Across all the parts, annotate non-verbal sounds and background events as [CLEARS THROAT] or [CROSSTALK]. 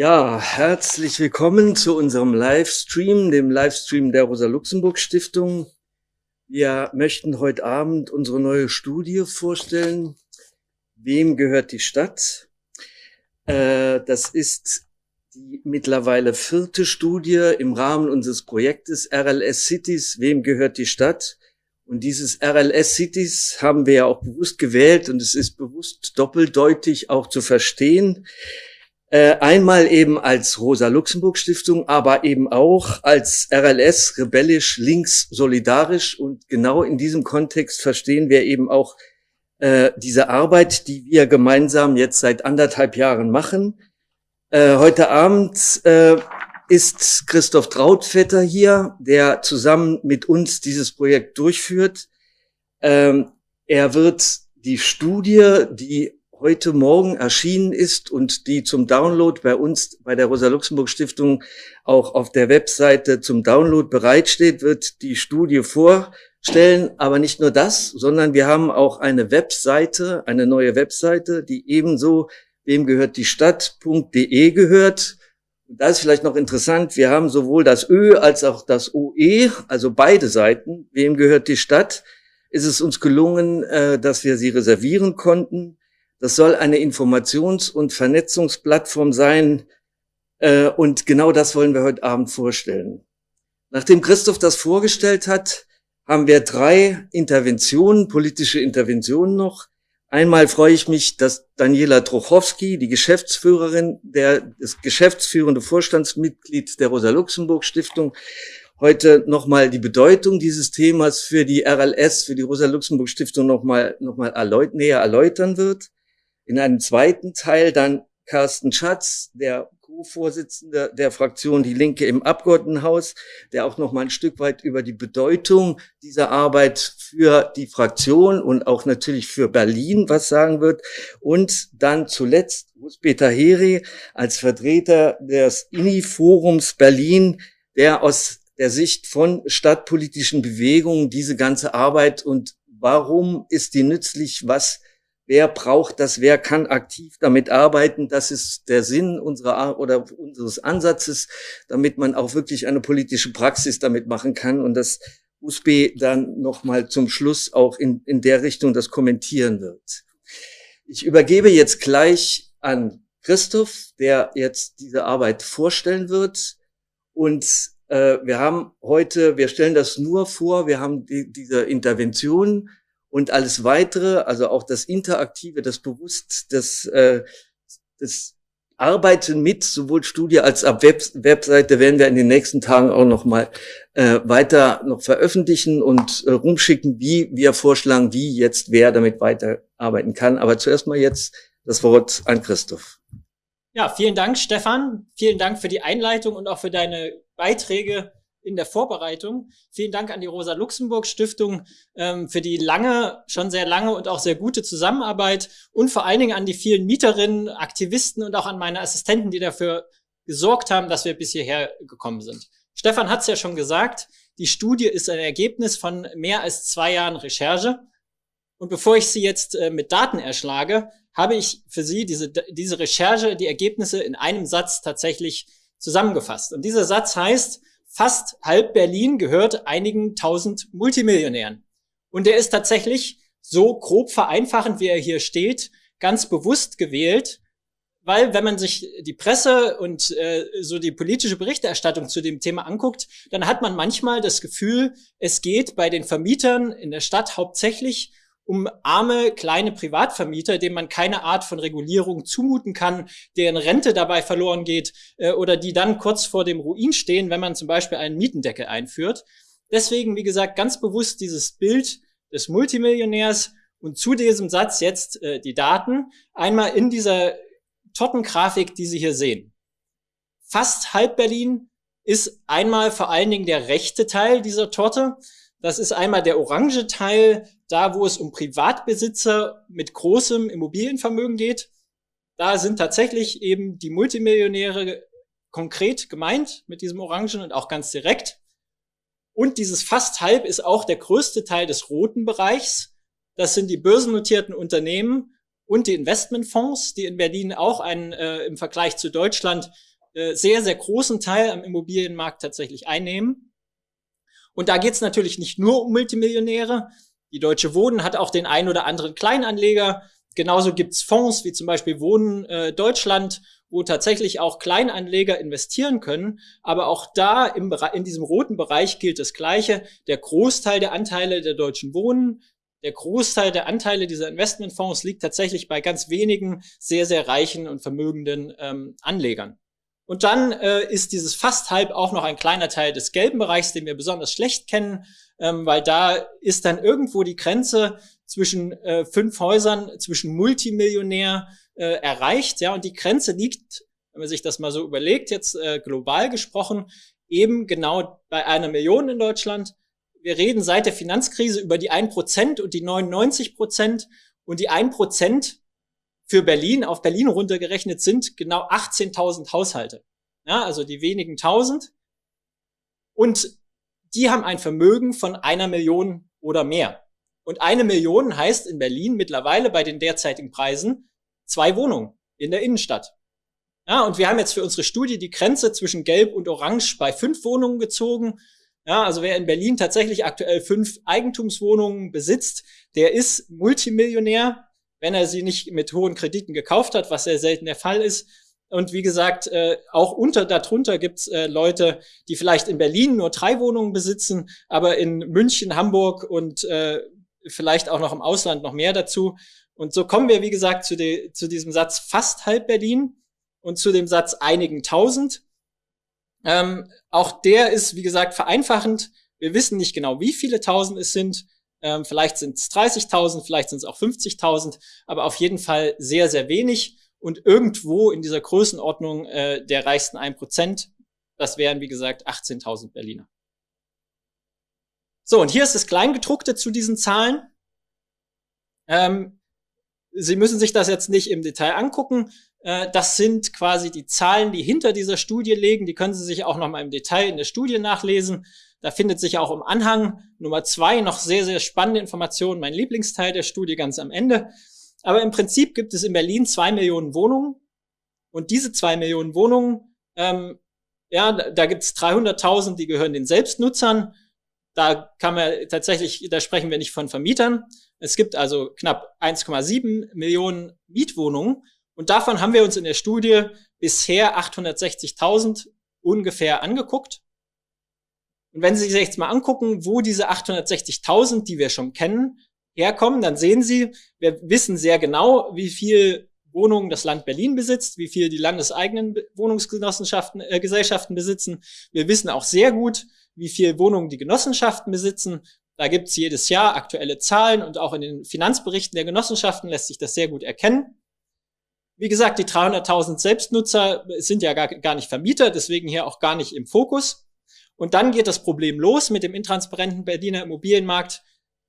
Ja, herzlich willkommen zu unserem Livestream, dem Livestream der Rosa-Luxemburg-Stiftung. Wir möchten heute Abend unsere neue Studie vorstellen. Wem gehört die Stadt? Äh, das ist die mittlerweile vierte Studie im Rahmen unseres Projektes RLS Cities. Wem gehört die Stadt? Und dieses RLS Cities haben wir ja auch bewusst gewählt und es ist bewusst doppeldeutig auch zu verstehen. Äh, einmal eben als Rosa-Luxemburg-Stiftung, aber eben auch als RLS, rebellisch, links, solidarisch. Und genau in diesem Kontext verstehen wir eben auch äh, diese Arbeit, die wir gemeinsam jetzt seit anderthalb Jahren machen. Äh, heute Abend äh, ist Christoph Trautvetter hier, der zusammen mit uns dieses Projekt durchführt. Ähm, er wird die Studie, die heute Morgen erschienen ist und die zum Download bei uns, bei der Rosa-Luxemburg-Stiftung auch auf der Webseite zum Download bereitsteht, wird die Studie vorstellen. Aber nicht nur das, sondern wir haben auch eine Webseite, eine neue Webseite, die ebenso wem gehört die Stadt.de gehört. Da ist vielleicht noch interessant, wir haben sowohl das Ö als auch das OE, also beide Seiten, wem gehört die Stadt, ist es uns gelungen, äh, dass wir sie reservieren konnten. Das soll eine Informations- und Vernetzungsplattform sein. Äh, und genau das wollen wir heute Abend vorstellen. Nachdem Christoph das vorgestellt hat, haben wir drei Interventionen, politische Interventionen noch. Einmal freue ich mich, dass Daniela Trochowski, die Geschäftsführerin, der, das geschäftsführende Vorstandsmitglied der Rosa-Luxemburg-Stiftung, heute nochmal die Bedeutung dieses Themas für die RLS, für die Rosa-Luxemburg-Stiftung nochmal noch mal erläut näher erläutern wird. In einem zweiten Teil dann Carsten Schatz, der Co-Vorsitzende der Fraktion Die Linke im Abgeordnetenhaus, der auch noch mal ein Stück weit über die Bedeutung dieser Arbeit für die Fraktion und auch natürlich für Berlin was sagen wird. Und dann zuletzt Peter Heri als Vertreter des INI-Forums Berlin, der aus der Sicht von stadtpolitischen Bewegungen diese ganze Arbeit und warum ist die nützlich, was Wer braucht das? Wer kann aktiv damit arbeiten? Das ist der Sinn unserer oder unseres Ansatzes, damit man auch wirklich eine politische Praxis damit machen kann und das USB dann nochmal zum Schluss auch in, in der Richtung das kommentieren wird. Ich übergebe jetzt gleich an Christoph, der jetzt diese Arbeit vorstellen wird. Und äh, wir haben heute, wir stellen das nur vor, wir haben die, diese Intervention und alles weitere, also auch das Interaktive, das Bewusst, das, äh, das Arbeiten mit sowohl Studie als auch Web Webseite werden wir in den nächsten Tagen auch noch mal äh, weiter noch veröffentlichen und äh, rumschicken, wie wir vorschlagen, wie jetzt wer damit weiterarbeiten kann. Aber zuerst mal jetzt das Wort an Christoph. Ja, vielen Dank, Stefan. Vielen Dank für die Einleitung und auch für deine Beiträge in der Vorbereitung. Vielen Dank an die Rosa-Luxemburg-Stiftung ähm, für die lange, schon sehr lange und auch sehr gute Zusammenarbeit und vor allen Dingen an die vielen Mieterinnen, Aktivisten und auch an meine Assistenten, die dafür gesorgt haben, dass wir bis hierher gekommen sind. Stefan hat es ja schon gesagt, die Studie ist ein Ergebnis von mehr als zwei Jahren Recherche. Und bevor ich Sie jetzt äh, mit Daten erschlage, habe ich für Sie diese, diese Recherche, die Ergebnisse in einem Satz tatsächlich zusammengefasst. Und dieser Satz heißt, fast halb Berlin gehört einigen tausend Multimillionären. Und er ist tatsächlich so grob vereinfachend, wie er hier steht, ganz bewusst gewählt, weil wenn man sich die Presse und äh, so die politische Berichterstattung zu dem Thema anguckt, dann hat man manchmal das Gefühl, es geht bei den Vermietern in der Stadt hauptsächlich um arme kleine Privatvermieter, denen man keine Art von Regulierung zumuten kann, deren Rente dabei verloren geht äh, oder die dann kurz vor dem Ruin stehen, wenn man zum Beispiel einen Mietendeckel einführt. Deswegen, wie gesagt, ganz bewusst dieses Bild des Multimillionärs und zu diesem Satz jetzt äh, die Daten. Einmal in dieser Tortengrafik, die Sie hier sehen. Fast halb Berlin ist einmal vor allen Dingen der rechte Teil dieser Torte. Das ist einmal der orange Teil, da wo es um Privatbesitzer mit großem Immobilienvermögen geht. Da sind tatsächlich eben die Multimillionäre konkret gemeint mit diesem Orangen und auch ganz direkt. Und dieses fast halb ist auch der größte Teil des roten Bereichs. Das sind die börsennotierten Unternehmen und die Investmentfonds, die in Berlin auch einen, äh, im Vergleich zu Deutschland äh, sehr, sehr großen Teil am Immobilienmarkt tatsächlich einnehmen. Und da geht es natürlich nicht nur um Multimillionäre. Die Deutsche Wohnen hat auch den ein oder anderen Kleinanleger. Genauso gibt's Fonds wie zum Beispiel Wohnen äh, Deutschland, wo tatsächlich auch Kleinanleger investieren können. Aber auch da im, in diesem roten Bereich gilt das Gleiche. Der Großteil der Anteile der Deutschen Wohnen der Großteil der Anteile dieser Investmentfonds liegt tatsächlich bei ganz wenigen sehr, sehr reichen und vermögenden ähm, Anlegern. Und dann äh, ist dieses fast halb auch noch ein kleiner Teil des gelben Bereichs, den wir besonders schlecht kennen, ähm, weil da ist dann irgendwo die Grenze zwischen äh, fünf Häusern, zwischen Multimillionär äh, erreicht. Ja, und die Grenze liegt, wenn man sich das mal so überlegt, jetzt äh, global gesprochen, eben genau bei einer Million in Deutschland. Wir reden seit der Finanzkrise über die 1% und die 99% und die 1% für Berlin, auf Berlin runtergerechnet sind genau 18.000 Haushalte. Ja, also die wenigen tausend. Und die haben ein Vermögen von einer Million oder mehr. Und eine Million heißt in Berlin mittlerweile bei den derzeitigen Preisen zwei Wohnungen in der Innenstadt. Ja, und wir haben jetzt für unsere Studie die Grenze zwischen Gelb und Orange bei fünf Wohnungen gezogen. Ja, also wer in Berlin tatsächlich aktuell fünf Eigentumswohnungen besitzt, der ist Multimillionär wenn er sie nicht mit hohen Krediten gekauft hat, was sehr selten der Fall ist. Und wie gesagt, äh, auch unter darunter gibt's äh, Leute, die vielleicht in Berlin nur drei Wohnungen besitzen, aber in München, Hamburg und äh, vielleicht auch noch im Ausland noch mehr dazu. Und so kommen wir, wie gesagt, zu, de, zu diesem Satz fast halb Berlin und zu dem Satz einigen tausend. Ähm, auch der ist, wie gesagt, vereinfachend. Wir wissen nicht genau, wie viele tausend es sind. Ähm, vielleicht sind es 30.000, vielleicht sind es auch 50.000, aber auf jeden Fall sehr, sehr wenig. Und irgendwo in dieser Größenordnung äh, der reichsten 1%, das wären, wie gesagt, 18.000 Berliner. So, und hier ist das Kleingedruckte zu diesen Zahlen. Ähm, Sie müssen sich das jetzt nicht im Detail angucken. Äh, das sind quasi die Zahlen, die hinter dieser Studie liegen. Die können Sie sich auch noch mal im Detail in der Studie nachlesen. Da findet sich auch im Anhang Nummer zwei noch sehr, sehr spannende Informationen. Mein Lieblingsteil der Studie ganz am Ende. Aber im Prinzip gibt es in Berlin zwei Millionen Wohnungen. Und diese zwei Millionen Wohnungen, ähm, ja, da gibt es 300.000, die gehören den Selbstnutzern. Da kann man tatsächlich, da sprechen wir nicht von Vermietern. Es gibt also knapp 1,7 Millionen Mietwohnungen. Und davon haben wir uns in der Studie bisher 860.000 ungefähr angeguckt. Und wenn Sie sich jetzt mal angucken, wo diese 860.000, die wir schon kennen, herkommen, dann sehen Sie, wir wissen sehr genau, wie viel Wohnungen das Land Berlin besitzt, wie viel die landeseigenen Wohnungsgenossenschaften, äh, Gesellschaften besitzen. Wir wissen auch sehr gut, wie viel Wohnungen die Genossenschaften besitzen. Da gibt's jedes Jahr aktuelle Zahlen und auch in den Finanzberichten der Genossenschaften lässt sich das sehr gut erkennen. Wie gesagt, die 300.000 Selbstnutzer sind ja gar, gar nicht Vermieter, deswegen hier auch gar nicht im Fokus. Und dann geht das Problem los mit dem intransparenten Berliner Immobilienmarkt.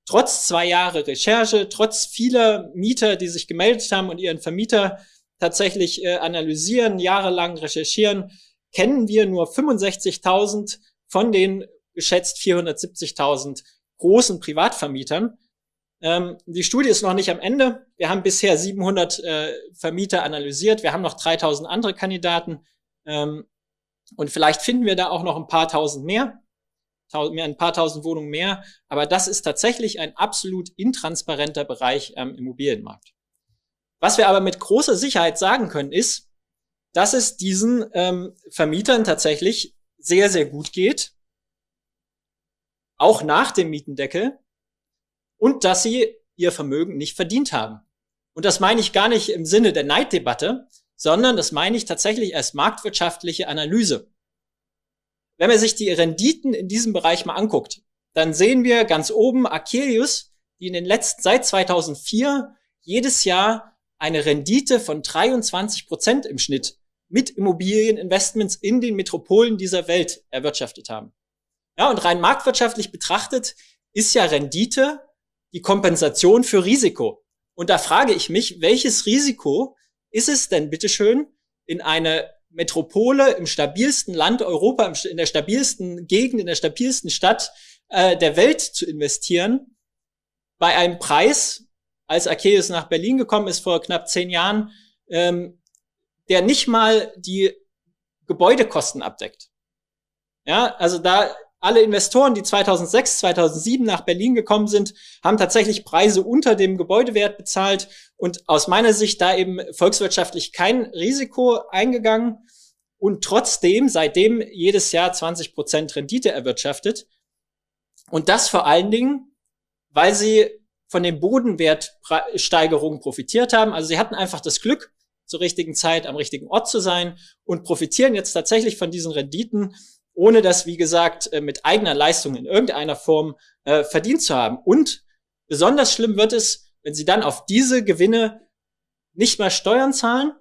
Trotz zwei Jahre Recherche, trotz vieler Mieter, die sich gemeldet haben und ihren Vermieter tatsächlich äh, analysieren, jahrelang recherchieren, kennen wir nur 65.000 von den geschätzt 470.000 großen Privatvermietern. Ähm, die Studie ist noch nicht am Ende. Wir haben bisher 700 äh, Vermieter analysiert. Wir haben noch 3000 andere Kandidaten. Ähm, und vielleicht finden wir da auch noch ein paar tausend mehr, ein paar tausend Wohnungen mehr. Aber das ist tatsächlich ein absolut intransparenter Bereich am Immobilienmarkt. Was wir aber mit großer Sicherheit sagen können, ist, dass es diesen ähm, Vermietern tatsächlich sehr, sehr gut geht, auch nach dem Mietendeckel, und dass sie ihr Vermögen nicht verdient haben. Und das meine ich gar nicht im Sinne der Neiddebatte, sondern das meine ich tatsächlich als marktwirtschaftliche Analyse. Wenn man sich die Renditen in diesem Bereich mal anguckt, dann sehen wir ganz oben Akelius, die in den letzten, seit 2004 jedes Jahr eine Rendite von 23 Prozent im Schnitt mit Immobilieninvestments in den Metropolen dieser Welt erwirtschaftet haben. Ja, und rein marktwirtschaftlich betrachtet ist ja Rendite die Kompensation für Risiko. Und da frage ich mich, welches Risiko ist es denn bitteschön, in eine Metropole im stabilsten Land Europa, in der stabilsten Gegend, in der stabilsten Stadt äh, der Welt zu investieren, bei einem Preis, als Arceus nach Berlin gekommen ist vor knapp zehn Jahren, ähm, der nicht mal die Gebäudekosten abdeckt. Ja, also da alle Investoren, die 2006, 2007 nach Berlin gekommen sind, haben tatsächlich Preise unter dem Gebäudewert bezahlt und aus meiner Sicht da eben volkswirtschaftlich kein Risiko eingegangen und trotzdem seitdem jedes Jahr 20 Prozent Rendite erwirtschaftet. Und das vor allen Dingen, weil sie von den Bodenwertsteigerungen profitiert haben. Also sie hatten einfach das Glück, zur richtigen Zeit am richtigen Ort zu sein und profitieren jetzt tatsächlich von diesen Renditen, ohne das, wie gesagt, äh, mit eigener Leistung in irgendeiner Form äh, verdient zu haben. Und besonders schlimm wird es, wenn sie dann auf diese Gewinne nicht mal Steuern zahlen.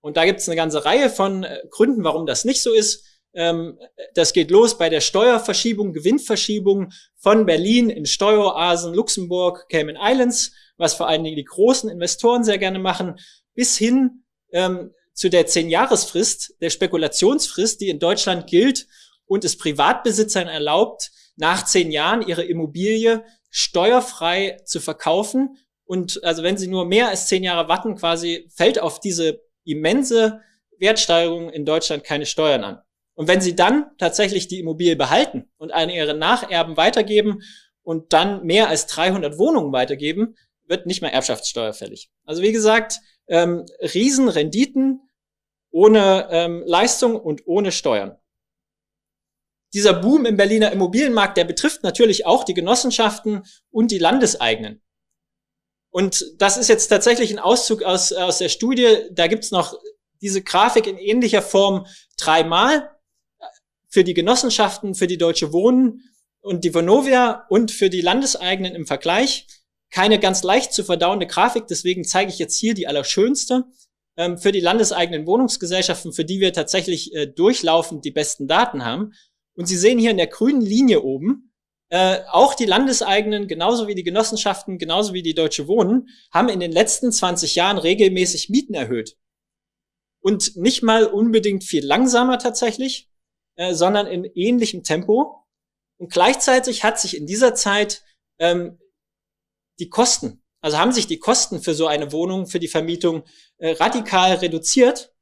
Und da gibt es eine ganze Reihe von äh, Gründen, warum das nicht so ist. Ähm, das geht los bei der Steuerverschiebung, Gewinnverschiebung von Berlin in Steueroasen, Luxemburg, Cayman Islands, was vor allen Dingen die großen Investoren sehr gerne machen, bis hin ähm, zu der Zehn-Jahresfrist, der Spekulationsfrist, die in Deutschland gilt und es Privatbesitzern erlaubt, nach zehn Jahren ihre Immobilie steuerfrei zu verkaufen. Und also wenn sie nur mehr als zehn Jahre warten, quasi fällt auf diese immense Wertsteigerung in Deutschland keine Steuern an. Und wenn sie dann tatsächlich die Immobilie behalten und an ihre Nacherben weitergeben und dann mehr als 300 Wohnungen weitergeben, wird nicht mehr Erbschaftssteuer fällig. Also wie gesagt, ähm, Riesenrenditen ohne ähm, Leistung und ohne Steuern. Dieser Boom im Berliner Immobilienmarkt, der betrifft natürlich auch die Genossenschaften und die Landeseigenen. Und das ist jetzt tatsächlich ein Auszug aus, aus der Studie. Da gibt's noch diese Grafik in ähnlicher Form dreimal für die Genossenschaften, für die Deutsche Wohnen und die Vonovia und für die Landeseigenen im Vergleich. Keine ganz leicht zu verdauende Grafik, deswegen zeige ich jetzt hier die allerschönste. Ähm, für die landeseigenen Wohnungsgesellschaften, für die wir tatsächlich äh, durchlaufend die besten Daten haben. Und Sie sehen hier in der grünen Linie oben, äh, auch die Landeseigenen, genauso wie die Genossenschaften, genauso wie die Deutsche Wohnen, haben in den letzten 20 Jahren regelmäßig Mieten erhöht. Und nicht mal unbedingt viel langsamer tatsächlich, äh, sondern in ähnlichem Tempo. Und gleichzeitig hat sich in dieser Zeit ähm, die Kosten, also haben sich die Kosten für so eine Wohnung, für die Vermietung äh, radikal reduziert,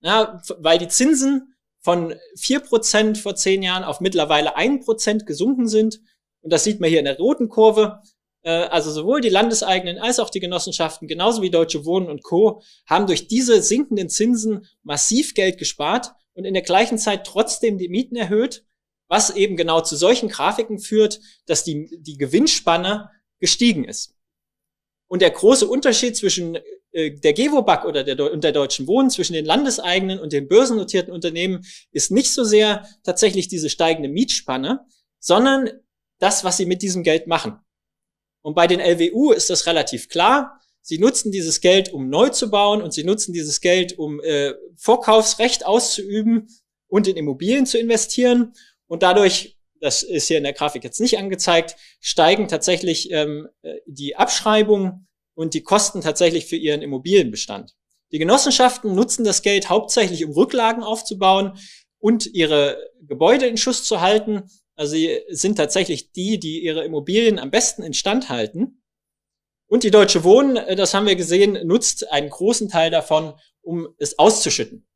ja, weil die Zinsen von vier Prozent vor zehn Jahren auf mittlerweile ein Prozent gesunken sind. Und das sieht man hier in der roten Kurve. Äh, also sowohl die Landeseigenen als auch die Genossenschaften, genauso wie Deutsche Wohnen und Co., haben durch diese sinkenden Zinsen massiv Geld gespart und in der gleichen Zeit trotzdem die Mieten erhöht, was eben genau zu solchen Grafiken führt, dass die, die Gewinnspanne gestiegen ist. Und der große Unterschied zwischen der Gewobag oder der, und der Deutschen Wohnen, zwischen den landeseigenen und den börsennotierten Unternehmen, ist nicht so sehr tatsächlich diese steigende Mietspanne, sondern das, was sie mit diesem Geld machen. Und bei den LWU ist das relativ klar. Sie nutzen dieses Geld, um neu zu bauen und sie nutzen dieses Geld, um äh, Vorkaufsrecht auszuüben und in Immobilien zu investieren. Und dadurch, das ist hier in der Grafik jetzt nicht angezeigt, steigen tatsächlich ähm, äh, die Abschreibungen und die Kosten tatsächlich für ihren Immobilienbestand. Die Genossenschaften nutzen das Geld hauptsächlich, um Rücklagen aufzubauen und ihre Gebäude in Schuss zu halten. Also sie sind tatsächlich die, die ihre Immobilien am besten instand halten. Und die Deutsche Wohnen, äh, das haben wir gesehen, nutzt einen großen Teil davon, um es auszuschütten.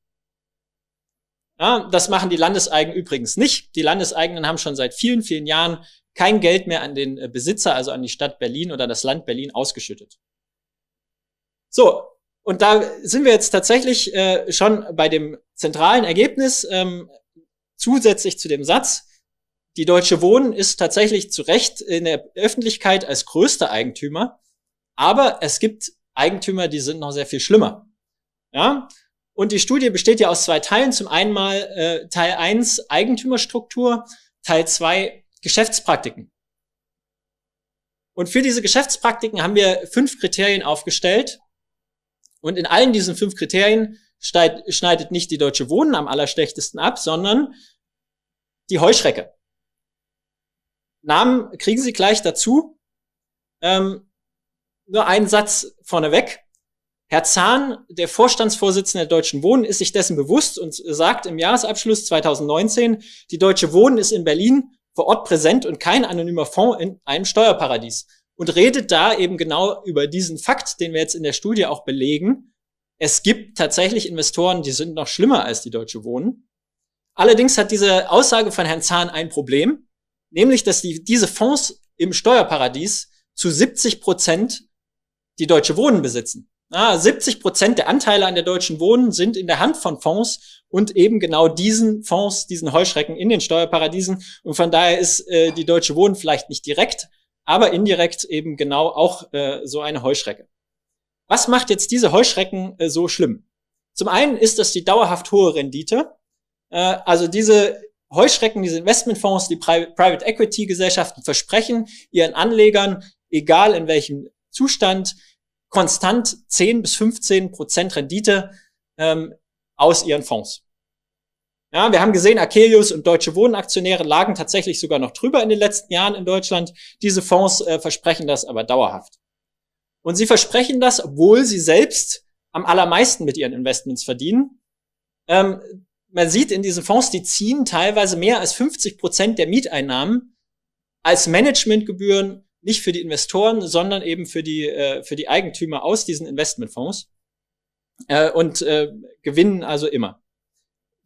Ja, das machen die Landeseigen übrigens nicht. Die Landeseigenen haben schon seit vielen, vielen Jahren kein Geld mehr an den äh, Besitzer, also an die Stadt Berlin oder das Land Berlin ausgeschüttet. So, und da sind wir jetzt tatsächlich äh, schon bei dem zentralen Ergebnis, ähm, zusätzlich zu dem Satz, die Deutsche Wohnen ist tatsächlich zu Recht in der Öffentlichkeit als größter Eigentümer aber es gibt Eigentümer, die sind noch sehr viel schlimmer. Ja? Und die Studie besteht ja aus zwei Teilen. Zum einen mal äh, Teil 1 Eigentümerstruktur, Teil 2 Geschäftspraktiken. Und für diese Geschäftspraktiken haben wir fünf Kriterien aufgestellt. Und in allen diesen fünf Kriterien schneidet nicht die Deutsche Wohnen am allerschlechtesten ab, sondern die Heuschrecke. Namen kriegen Sie gleich dazu. Ähm, nur einen Satz vorneweg. Herr Zahn, der Vorstandsvorsitzende der Deutschen Wohnen, ist sich dessen bewusst und sagt im Jahresabschluss 2019, die Deutsche Wohnen ist in Berlin vor Ort präsent und kein anonymer Fonds in einem Steuerparadies. Und redet da eben genau über diesen Fakt, den wir jetzt in der Studie auch belegen, es gibt tatsächlich Investoren, die sind noch schlimmer als die Deutsche Wohnen. Allerdings hat diese Aussage von Herrn Zahn ein Problem, nämlich, dass die, diese Fonds im Steuerparadies zu 70 Prozent die Deutsche Wohnen besitzen. Ah, 70 Prozent der Anteile an der Deutschen Wohnen sind in der Hand von Fonds und eben genau diesen Fonds, diesen Heuschrecken in den Steuerparadiesen. Und von daher ist äh, die Deutsche Wohnen vielleicht nicht direkt, aber indirekt eben genau auch äh, so eine Heuschrecke. Was macht jetzt diese Heuschrecken äh, so schlimm? Zum einen ist das die dauerhaft hohe Rendite. Äh, also diese Heuschrecken, diese Investmentfonds, die Pri Private Equity Gesellschaften versprechen ihren Anlegern, egal in welchem Zustand, konstant 10 bis 15 Prozent Rendite ähm, aus ihren Fonds. Ja, wir haben gesehen, Akelius und Deutsche Wohnaktionäre lagen tatsächlich sogar noch drüber in den letzten Jahren in Deutschland. Diese Fonds äh, versprechen das aber dauerhaft. Und sie versprechen das, obwohl sie selbst am allermeisten mit ihren Investments verdienen. Ähm, man sieht in diesen Fonds, die ziehen teilweise mehr als 50 Prozent der Mieteinnahmen als Managementgebühren nicht für die Investoren, sondern eben für die, äh, für die Eigentümer aus diesen Investmentfonds äh, und äh, gewinnen also immer.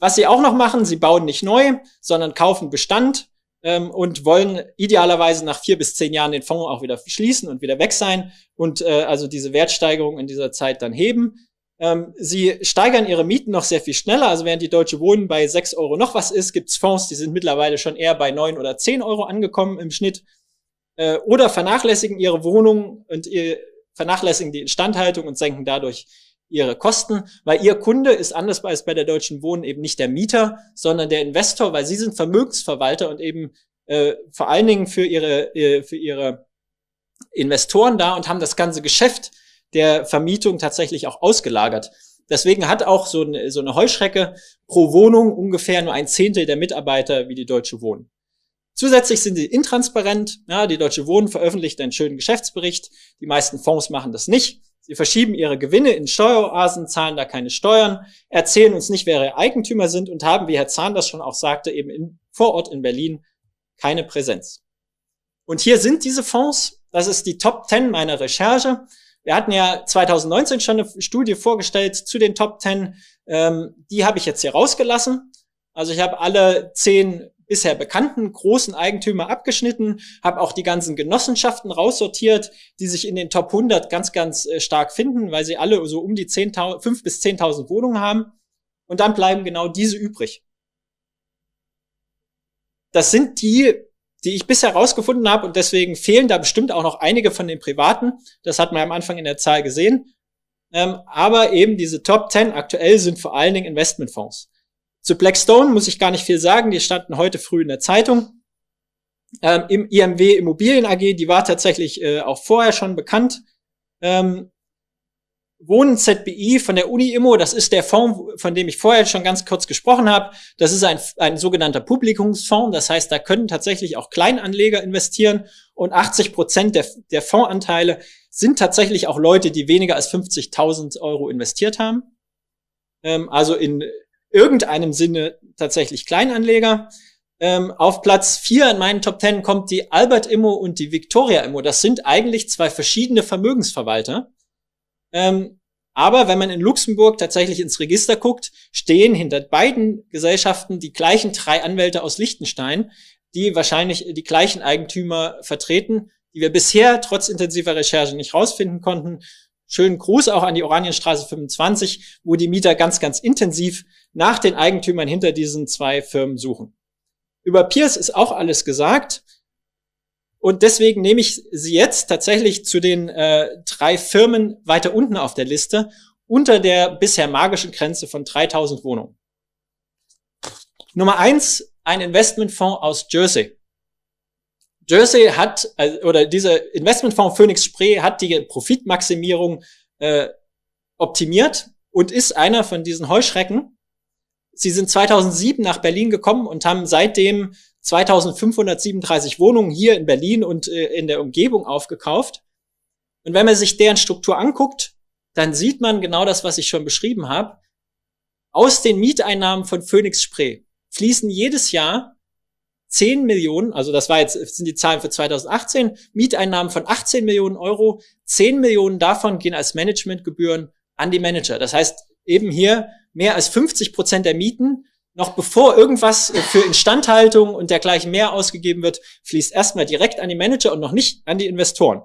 Was sie auch noch machen, sie bauen nicht neu, sondern kaufen Bestand ähm, und wollen idealerweise nach vier bis zehn Jahren den Fonds auch wieder schließen und wieder weg sein und äh, also diese Wertsteigerung in dieser Zeit dann heben. Ähm, sie steigern ihre Mieten noch sehr viel schneller. Also während die Deutsche Wohnen bei sechs Euro noch was ist, gibt's Fonds, die sind mittlerweile schon eher bei neun oder zehn Euro angekommen im Schnitt äh, oder vernachlässigen ihre Wohnung und ihr, vernachlässigen die Instandhaltung und senken dadurch ihre Kosten, weil ihr Kunde ist anders als bei der Deutschen Wohnen eben nicht der Mieter, sondern der Investor, weil sie sind Vermögensverwalter und eben äh, vor allen Dingen für ihre, äh, für ihre Investoren da und haben das ganze Geschäft der Vermietung tatsächlich auch ausgelagert. Deswegen hat auch so eine, so eine Heuschrecke pro Wohnung ungefähr nur ein Zehntel der Mitarbeiter wie die Deutsche Wohnen. Zusätzlich sind sie intransparent. Ja, die Deutsche Wohnen veröffentlicht einen schönen Geschäftsbericht. Die meisten Fonds machen das nicht. Sie verschieben ihre Gewinne in Steueroasen, zahlen da keine Steuern, erzählen uns nicht, wer ihre Eigentümer sind und haben, wie Herr Zahn das schon auch sagte, eben in, vor Ort in Berlin keine Präsenz. Und hier sind diese Fonds. Das ist die Top 10 meiner Recherche. Wir hatten ja 2019 schon eine Studie vorgestellt zu den Top 10. Ähm, die habe ich jetzt hier rausgelassen. Also ich habe alle zehn bisher bekannten großen Eigentümer abgeschnitten, habe auch die ganzen Genossenschaften raussortiert, die sich in den Top 100 ganz, ganz äh, stark finden, weil sie alle so um die 10.000, 5 bis 10.000 Wohnungen haben. Und dann bleiben genau diese übrig. Das sind die, die ich bisher rausgefunden habe und deswegen fehlen da bestimmt auch noch einige von den privaten. Das hat man am Anfang in der Zahl gesehen. Ähm, aber eben diese Top 10 aktuell sind vor allen Dingen Investmentfonds. Zu Blackstone muss ich gar nicht viel sagen, die standen heute früh in der Zeitung. Ähm, Im IMW Immobilien AG, die war tatsächlich äh, auch vorher schon bekannt. Ähm, Wohnen ZBI von der Uni Immo, das ist der Fonds, von dem ich vorher schon ganz kurz gesprochen habe. Das ist ein, ein sogenannter Publikumsfonds. Das heißt, da können tatsächlich auch Kleinanleger investieren und 80 Prozent der, der Fondsanteile sind tatsächlich auch Leute, die weniger als 50.000 Euro investiert haben. Ähm, also in irgendeinem Sinne tatsächlich Kleinanleger. Ähm, auf Platz vier in meinen Top Ten kommt die Albert Immo und die Victoria Immo. Das sind eigentlich zwei verschiedene Vermögensverwalter. Ähm, aber wenn man in Luxemburg tatsächlich ins Register guckt, stehen hinter beiden Gesellschaften die gleichen drei Anwälte aus Liechtenstein, die wahrscheinlich die gleichen Eigentümer vertreten, die wir bisher trotz intensiver Recherche nicht rausfinden konnten. Schönen Gruß auch an die Oranienstraße 25, wo die Mieter ganz, ganz intensiv nach den Eigentümern hinter diesen zwei Firmen suchen. Über Pierce ist auch alles gesagt. Und deswegen nehme ich sie jetzt tatsächlich zu den äh, drei Firmen weiter unten auf der Liste, unter der bisher magischen Grenze von 3000 Wohnungen. Nummer eins, ein Investmentfonds aus Jersey. Jersey hat, äh, oder dieser Investmentfonds Phoenix Spree hat die Profitmaximierung äh, optimiert und ist einer von diesen Heuschrecken. Sie sind 2007 nach Berlin gekommen und haben seitdem 2537 Wohnungen hier in Berlin und äh, in der Umgebung aufgekauft. Und wenn man sich deren Struktur anguckt, dann sieht man genau das, was ich schon beschrieben habe. Aus den Mieteinnahmen von Phoenix Spree fließen jedes Jahr 10 Millionen, also das war jetzt, sind die Zahlen für 2018, Mieteinnahmen von 18 Millionen Euro, 10 Millionen davon gehen als Managementgebühren an die Manager. Das heißt, eben hier mehr als 50 Prozent der Mieten, noch bevor irgendwas für Instandhaltung und dergleichen mehr ausgegeben wird, fließt erstmal direkt an die Manager und noch nicht an die Investoren.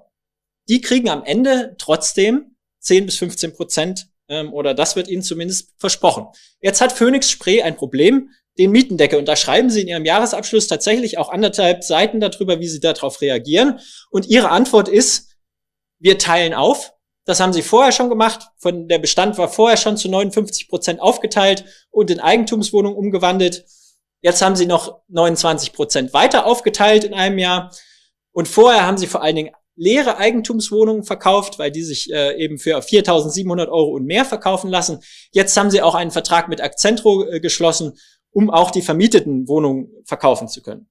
Die kriegen am Ende trotzdem 10 bis 15 Prozent ähm, oder das wird ihnen zumindest versprochen. Jetzt hat Phoenix Spree ein Problem, den Mietendeckel. Und da schreiben sie in ihrem Jahresabschluss tatsächlich auch anderthalb Seiten darüber, wie sie darauf reagieren. Und ihre Antwort ist, wir teilen auf. Das haben sie vorher schon gemacht. Von der Bestand war vorher schon zu 59 Prozent aufgeteilt und in Eigentumswohnungen umgewandelt. Jetzt haben sie noch 29 Prozent weiter aufgeteilt in einem Jahr. Und vorher haben sie vor allen Dingen leere Eigentumswohnungen verkauft, weil die sich äh, eben für 4.700 Euro und mehr verkaufen lassen. Jetzt haben sie auch einen Vertrag mit Accentro äh, geschlossen, um auch die vermieteten Wohnungen verkaufen zu können.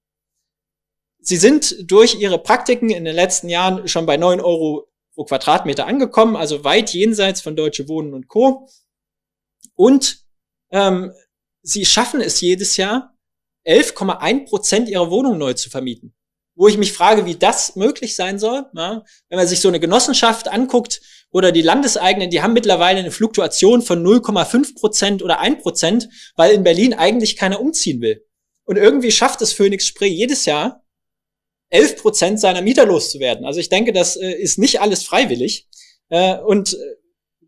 Sie sind durch ihre Praktiken in den letzten Jahren schon bei 9 Euro pro Quadratmeter angekommen, also weit jenseits von Deutsche Wohnen und Co. Und ähm, sie schaffen es jedes Jahr, 11,1 Prozent ihrer Wohnungen neu zu vermieten wo ich mich frage, wie das möglich sein soll. Ja, wenn man sich so eine Genossenschaft anguckt oder die Landeseigenen, die haben mittlerweile eine Fluktuation von 0,5 Prozent oder 1 Prozent, weil in Berlin eigentlich keiner umziehen will. Und irgendwie schafft es Phoenix Spree jedes Jahr, 11 Prozent seiner Mieter loszuwerden. Also ich denke, das äh, ist nicht alles freiwillig. Äh, und äh,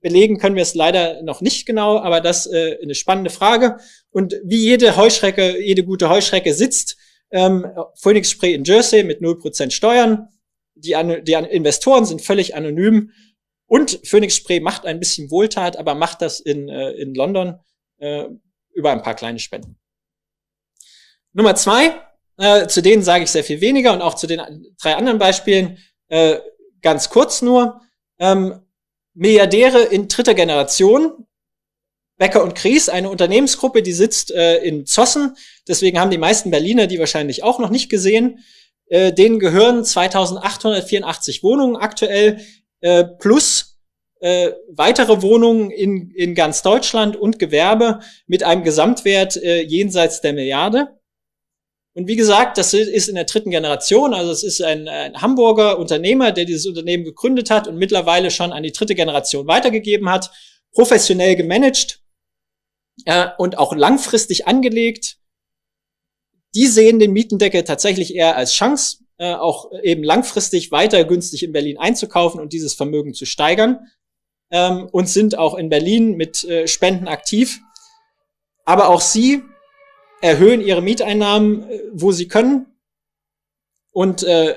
belegen können wir es leider noch nicht genau, aber das äh, eine spannende Frage. Und wie jede Heuschrecke, jede gute Heuschrecke sitzt ähm, Phoenix Spray in Jersey mit 0% Steuern. Die, die Investoren sind völlig anonym. Und Phoenix Spray macht ein bisschen Wohltat, aber macht das in, äh, in London äh, über ein paar kleine Spenden. Nummer zwei, äh, zu denen sage ich sehr viel weniger und auch zu den drei anderen Beispielen äh, ganz kurz nur. Ähm, Milliardäre in dritter Generation, Becker und Kries, eine Unternehmensgruppe, die sitzt äh, in Zossen. Deswegen haben die meisten Berliner die wahrscheinlich auch noch nicht gesehen. Äh, denen gehören 2884 Wohnungen aktuell äh, plus äh, weitere Wohnungen in, in ganz Deutschland und Gewerbe mit einem Gesamtwert äh, jenseits der Milliarde. Und wie gesagt, das ist in der dritten Generation, also es ist ein, ein Hamburger Unternehmer, der dieses Unternehmen gegründet hat und mittlerweile schon an die dritte Generation weitergegeben hat, professionell gemanagt äh, und auch langfristig angelegt. Die sehen den Mietendeckel tatsächlich eher als Chance, äh, auch eben langfristig weiter günstig in Berlin einzukaufen und dieses Vermögen zu steigern ähm, und sind auch in Berlin mit äh, Spenden aktiv. Aber auch sie erhöhen ihre Mieteinnahmen, äh, wo sie können und äh,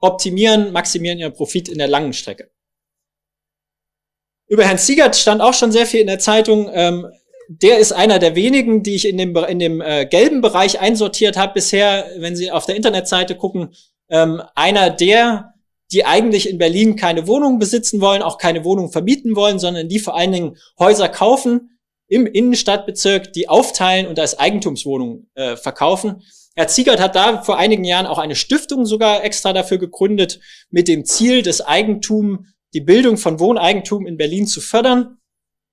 optimieren, maximieren ihren Profit in der langen Strecke. Über Herrn Siegert stand auch schon sehr viel in der Zeitung. Ähm, der ist einer der wenigen, die ich in dem, in dem äh, gelben Bereich einsortiert habe bisher, wenn Sie auf der Internetseite gucken. Ähm, einer der, die eigentlich in Berlin keine Wohnung besitzen wollen, auch keine Wohnung vermieten wollen, sondern die vor allen Dingen Häuser kaufen im Innenstadtbezirk, die aufteilen und als Eigentumswohnungen äh, verkaufen. Herr Ziegert hat da vor einigen Jahren auch eine Stiftung sogar extra dafür gegründet, mit dem Ziel, das Eigentum die Bildung von Wohneigentum in Berlin zu fördern.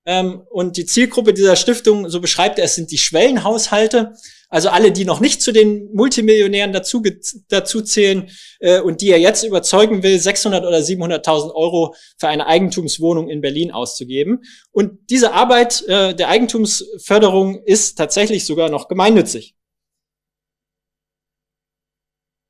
Ähm, und die Zielgruppe dieser Stiftung, so beschreibt er es, sind die Schwellenhaushalte, also alle, die noch nicht zu den Multimillionären dazu, dazu zählen äh, und die er jetzt überzeugen will, 600 oder 700.000 Euro für eine Eigentumswohnung in Berlin auszugeben. Und diese Arbeit äh, der Eigentumsförderung ist tatsächlich sogar noch gemeinnützig.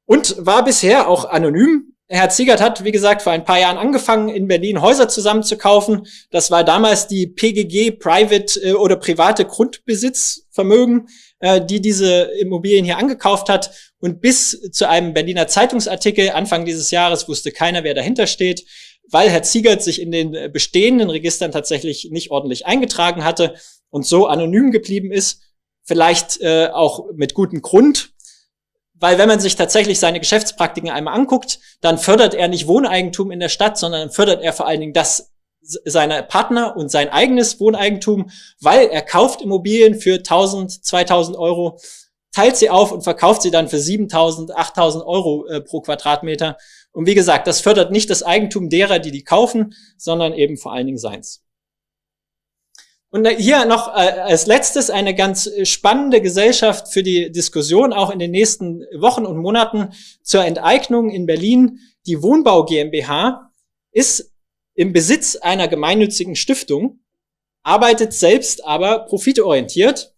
Und war bisher auch anonym. Herr Ziegert hat, wie gesagt, vor ein paar Jahren angefangen, in Berlin Häuser zusammenzukaufen. Das war damals die PGG Private äh, oder private Grundbesitzvermögen, äh, die diese Immobilien hier angekauft hat. Und bis zu einem Berliner Zeitungsartikel Anfang dieses Jahres wusste keiner, wer dahinter steht, weil Herr Ziegert sich in den bestehenden Registern tatsächlich nicht ordentlich eingetragen hatte und so anonym geblieben ist. Vielleicht äh, auch mit gutem Grund, weil wenn man sich tatsächlich seine Geschäftspraktiken einmal anguckt, dann fördert er nicht Wohneigentum in der Stadt, sondern fördert er vor allen Dingen das seiner Partner und sein eigenes Wohneigentum, weil er kauft Immobilien für 1000, 2000 Euro, teilt sie auf und verkauft sie dann für 7000, 8000 Euro äh, pro Quadratmeter. Und wie gesagt, das fördert nicht das Eigentum derer, die die kaufen, sondern eben vor allen Dingen seins. Und hier noch äh, als letztes eine ganz spannende Gesellschaft für die Diskussion auch in den nächsten Wochen und Monaten zur Enteignung in Berlin. Die Wohnbau GmbH ist im Besitz einer gemeinnützigen Stiftung, arbeitet selbst aber profitorientiert,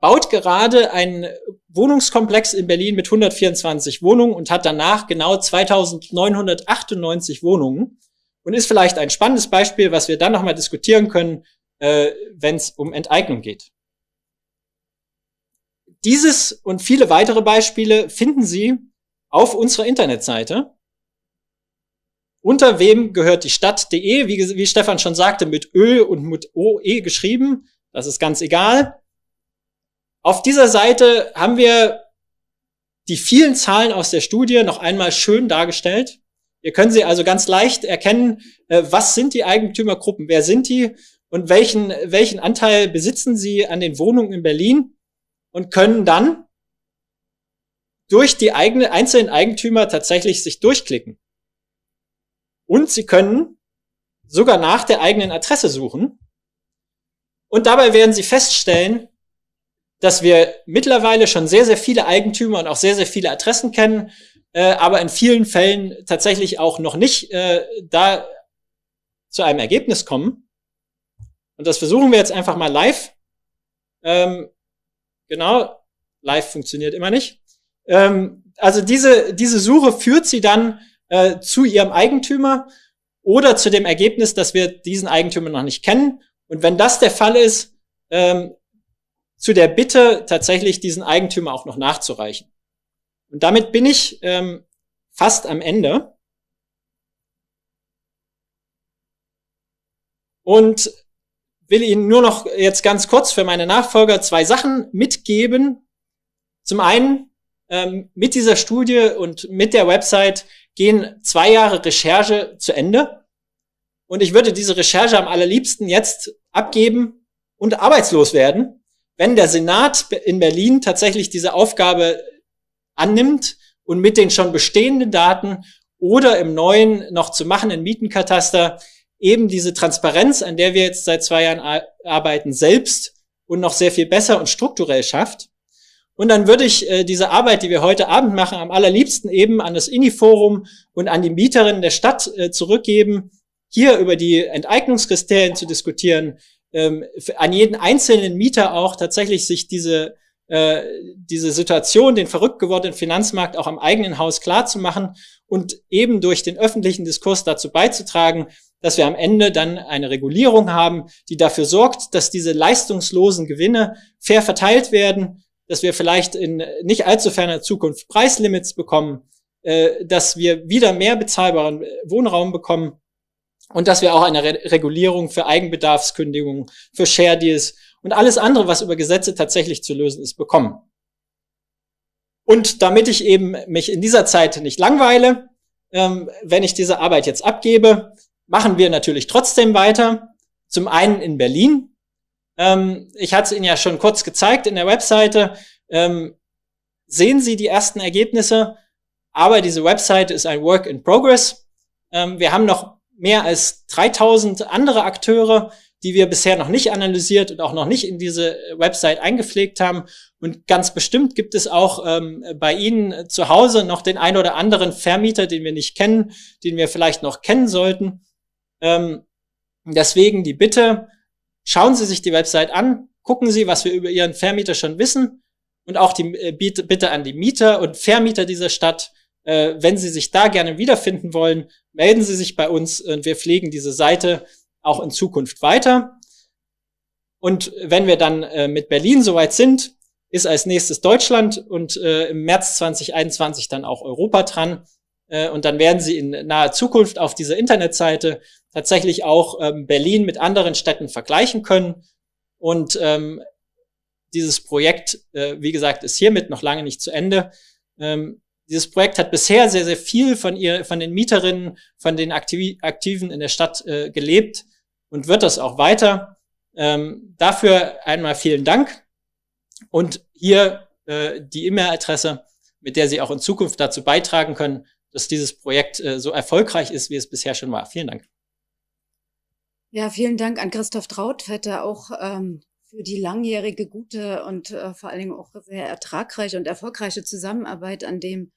baut gerade einen Wohnungskomplex in Berlin mit 124 Wohnungen und hat danach genau 2998 Wohnungen und ist vielleicht ein spannendes Beispiel, was wir dann nochmal diskutieren können, äh, wenn es um Enteignung geht. Dieses und viele weitere Beispiele finden Sie auf unserer Internetseite. Unter wem gehört die Stadt.de, wie, wie Stefan schon sagte, mit Ö und mit OE geschrieben. Das ist ganz egal. Auf dieser Seite haben wir die vielen Zahlen aus der Studie noch einmal schön dargestellt. Ihr könnt sie also ganz leicht erkennen, äh, was sind die Eigentümergruppen, wer sind die und welchen, welchen Anteil besitzen sie an den Wohnungen in Berlin und können dann durch die eigene, einzelnen Eigentümer tatsächlich sich durchklicken. Und sie können sogar nach der eigenen Adresse suchen. Und dabei werden sie feststellen, dass wir mittlerweile schon sehr, sehr viele Eigentümer und auch sehr, sehr viele Adressen kennen, äh, aber in vielen Fällen tatsächlich auch noch nicht äh, da zu einem Ergebnis kommen. Und das versuchen wir jetzt einfach mal live. Ähm, genau, live funktioniert immer nicht. Ähm, also diese, diese Suche führt sie dann äh, zu ihrem Eigentümer oder zu dem Ergebnis, dass wir diesen Eigentümer noch nicht kennen. Und wenn das der Fall ist, ähm, zu der Bitte, tatsächlich diesen Eigentümer auch noch nachzureichen. Und damit bin ich ähm, fast am Ende. Und will Ihnen nur noch jetzt ganz kurz für meine Nachfolger zwei Sachen mitgeben. Zum einen, ähm, mit dieser Studie und mit der Website gehen zwei Jahre Recherche zu Ende. Und ich würde diese Recherche am allerliebsten jetzt abgeben und arbeitslos werden, wenn der Senat in Berlin tatsächlich diese Aufgabe annimmt und mit den schon bestehenden Daten oder im neuen noch zu machenden Mietenkataster eben diese Transparenz, an der wir jetzt seit zwei Jahren arbeiten, selbst und noch sehr viel besser und strukturell schafft. Und dann würde ich äh, diese Arbeit, die wir heute Abend machen, am allerliebsten eben an das INI-Forum und an die Mieterinnen der Stadt äh, zurückgeben, hier über die Enteignungskriterien zu diskutieren, ähm, an jeden einzelnen Mieter auch tatsächlich sich diese, äh, diese Situation, den verrückt gewordenen Finanzmarkt auch am eigenen Haus klar zu machen und eben durch den öffentlichen Diskurs dazu beizutragen, dass wir am Ende dann eine Regulierung haben, die dafür sorgt, dass diese leistungslosen Gewinne fair verteilt werden, dass wir vielleicht in nicht allzu ferner Zukunft Preislimits bekommen, äh, dass wir wieder mehr bezahlbaren Wohnraum bekommen und dass wir auch eine Re Regulierung für Eigenbedarfskündigungen, für Share Deals und alles andere, was über Gesetze tatsächlich zu lösen ist, bekommen. Und damit ich eben mich in dieser Zeit nicht langweile, ähm, wenn ich diese Arbeit jetzt abgebe, machen wir natürlich trotzdem weiter. Zum einen in Berlin. Ähm, ich hatte es Ihnen ja schon kurz gezeigt in der Webseite. Ähm, sehen Sie die ersten Ergebnisse, aber diese Webseite ist ein Work in Progress. Ähm, wir haben noch mehr als 3000 andere Akteure, die wir bisher noch nicht analysiert und auch noch nicht in diese Website eingepflegt haben. Und ganz bestimmt gibt es auch ähm, bei Ihnen zu Hause noch den ein oder anderen Vermieter, den wir nicht kennen, den wir vielleicht noch kennen sollten. Ähm, deswegen die Bitte, schauen Sie sich die Website an, gucken Sie, was wir über Ihren Vermieter schon wissen und auch die äh, Bitte an die Mieter und Vermieter dieser Stadt, äh, wenn Sie sich da gerne wiederfinden wollen, melden Sie sich bei uns und wir pflegen diese Seite auch in Zukunft weiter. Und wenn wir dann äh, mit Berlin soweit sind, ist als nächstes Deutschland und äh, im März 2021 dann auch Europa dran. Äh, und dann werden Sie in naher Zukunft auf dieser Internetseite tatsächlich auch ähm, Berlin mit anderen Städten vergleichen können. Und ähm, dieses Projekt, äh, wie gesagt, ist hiermit noch lange nicht zu Ende. Ähm, dieses Projekt hat bisher sehr, sehr viel von ihr, von den Mieterinnen, von den Aktiv Aktiven in der Stadt äh, gelebt und wird das auch weiter. Ähm, dafür einmal vielen Dank. Und hier äh, die E-Mail-Adresse, mit der Sie auch in Zukunft dazu beitragen können, dass dieses Projekt äh, so erfolgreich ist, wie es bisher schon war. Vielen Dank. Ja, vielen Dank an Christoph Trautvetter auch ähm, für die langjährige, gute und äh, vor allen Dingen auch sehr ertragreiche und erfolgreiche Zusammenarbeit an dem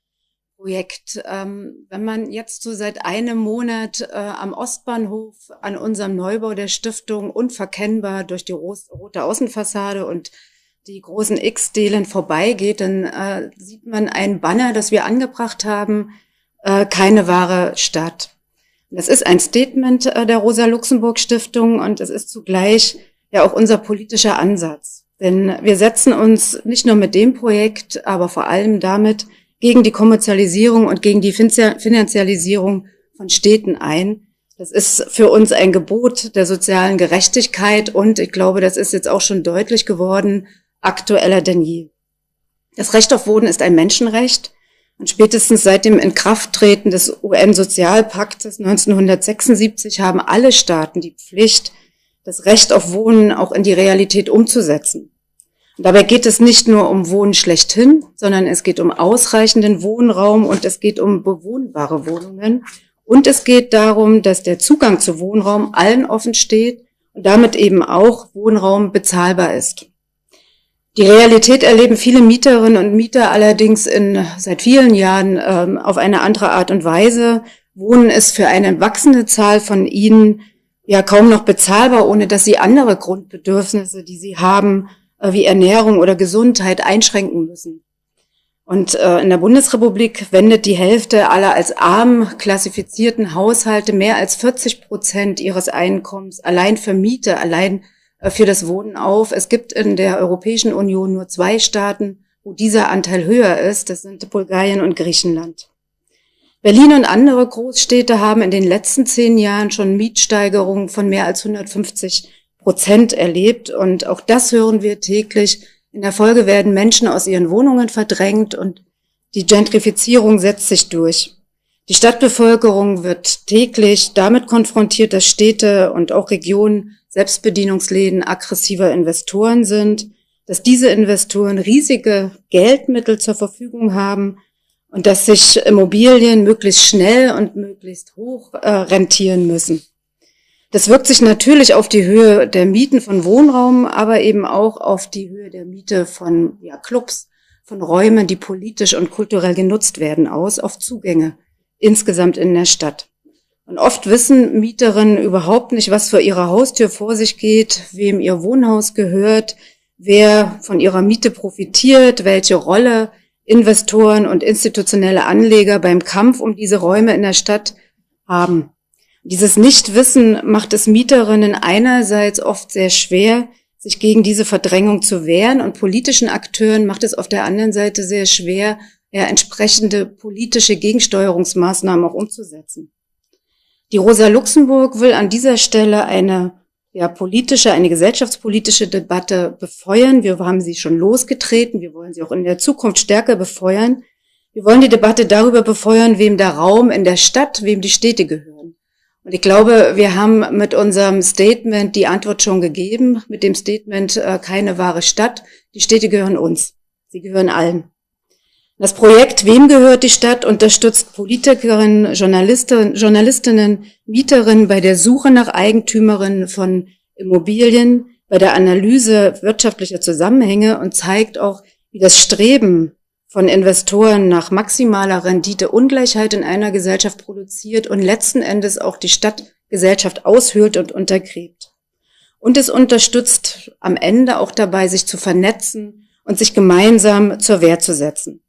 Projekt. Ähm, wenn man jetzt so seit einem Monat äh, am Ostbahnhof an unserem Neubau der Stiftung unverkennbar durch die rote Außenfassade und die großen X-Delen vorbeigeht, dann äh, sieht man ein Banner, das wir angebracht haben, äh, keine wahre Stadt. Das ist ein Statement äh, der Rosa-Luxemburg-Stiftung und es ist zugleich ja auch unser politischer Ansatz. Denn wir setzen uns nicht nur mit dem Projekt, aber vor allem damit gegen die Kommerzialisierung und gegen die Finanzialisierung von Städten ein. Das ist für uns ein Gebot der sozialen Gerechtigkeit und ich glaube, das ist jetzt auch schon deutlich geworden, aktueller denn je. Das Recht auf Wohnen ist ein Menschenrecht und spätestens seit dem Inkrafttreten des UN-Sozialpaktes 1976 haben alle Staaten die Pflicht, das Recht auf Wohnen auch in die Realität umzusetzen. Und dabei geht es nicht nur um Wohnen schlechthin, sondern es geht um ausreichenden Wohnraum und es geht um bewohnbare Wohnungen. Und es geht darum, dass der Zugang zu Wohnraum allen offen steht und damit eben auch Wohnraum bezahlbar ist. Die Realität erleben viele Mieterinnen und Mieter allerdings in, seit vielen Jahren ähm, auf eine andere Art und Weise. Wohnen ist für eine wachsende Zahl von ihnen ja kaum noch bezahlbar, ohne dass sie andere Grundbedürfnisse, die sie haben, äh, wie Ernährung oder Gesundheit einschränken müssen. Und äh, in der Bundesrepublik wendet die Hälfte aller als arm klassifizierten Haushalte mehr als 40 Prozent ihres Einkommens allein für Miete, allein für das Wohnen auf. Es gibt in der Europäischen Union nur zwei Staaten, wo dieser Anteil höher ist. Das sind Bulgarien und Griechenland. Berlin und andere Großstädte haben in den letzten zehn Jahren schon Mietsteigerungen von mehr als 150 Prozent erlebt. Und auch das hören wir täglich. In der Folge werden Menschen aus ihren Wohnungen verdrängt und die Gentrifizierung setzt sich durch. Die Stadtbevölkerung wird täglich damit konfrontiert, dass Städte und auch Regionen Selbstbedienungsläden aggressiver Investoren sind, dass diese Investoren riesige Geldmittel zur Verfügung haben und dass sich Immobilien möglichst schnell und möglichst hoch äh, rentieren müssen. Das wirkt sich natürlich auf die Höhe der Mieten von Wohnraum, aber eben auch auf die Höhe der Miete von ja, Clubs, von Räumen, die politisch und kulturell genutzt werden, aus, auf Zugänge insgesamt in der Stadt. Und oft wissen Mieterinnen überhaupt nicht, was vor ihrer Haustür vor sich geht, wem ihr Wohnhaus gehört, wer von ihrer Miete profitiert, welche Rolle Investoren und institutionelle Anleger beim Kampf um diese Räume in der Stadt haben. Dieses Nichtwissen macht es Mieterinnen einerseits oft sehr schwer, sich gegen diese Verdrängung zu wehren und politischen Akteuren macht es auf der anderen Seite sehr schwer, ja, entsprechende politische Gegensteuerungsmaßnahmen auch umzusetzen. Die Rosa Luxemburg will an dieser Stelle eine ja, politische, eine gesellschaftspolitische Debatte befeuern. Wir haben sie schon losgetreten. Wir wollen sie auch in der Zukunft stärker befeuern. Wir wollen die Debatte darüber befeuern, wem der Raum in der Stadt, wem die Städte gehören. Und ich glaube, wir haben mit unserem Statement die Antwort schon gegeben, mit dem Statement äh, keine wahre Stadt. Die Städte gehören uns. Sie gehören allen. Das Projekt Wem gehört die Stadt unterstützt Politikerinnen, Journalisten, Journalistinnen, Mieterinnen bei der Suche nach Eigentümerinnen von Immobilien, bei der Analyse wirtschaftlicher Zusammenhänge und zeigt auch, wie das Streben von Investoren nach maximaler Rendite Ungleichheit in einer Gesellschaft produziert und letzten Endes auch die Stadtgesellschaft aushöhlt und untergräbt. Und es unterstützt am Ende auch dabei, sich zu vernetzen und sich gemeinsam zur Wehr zu setzen.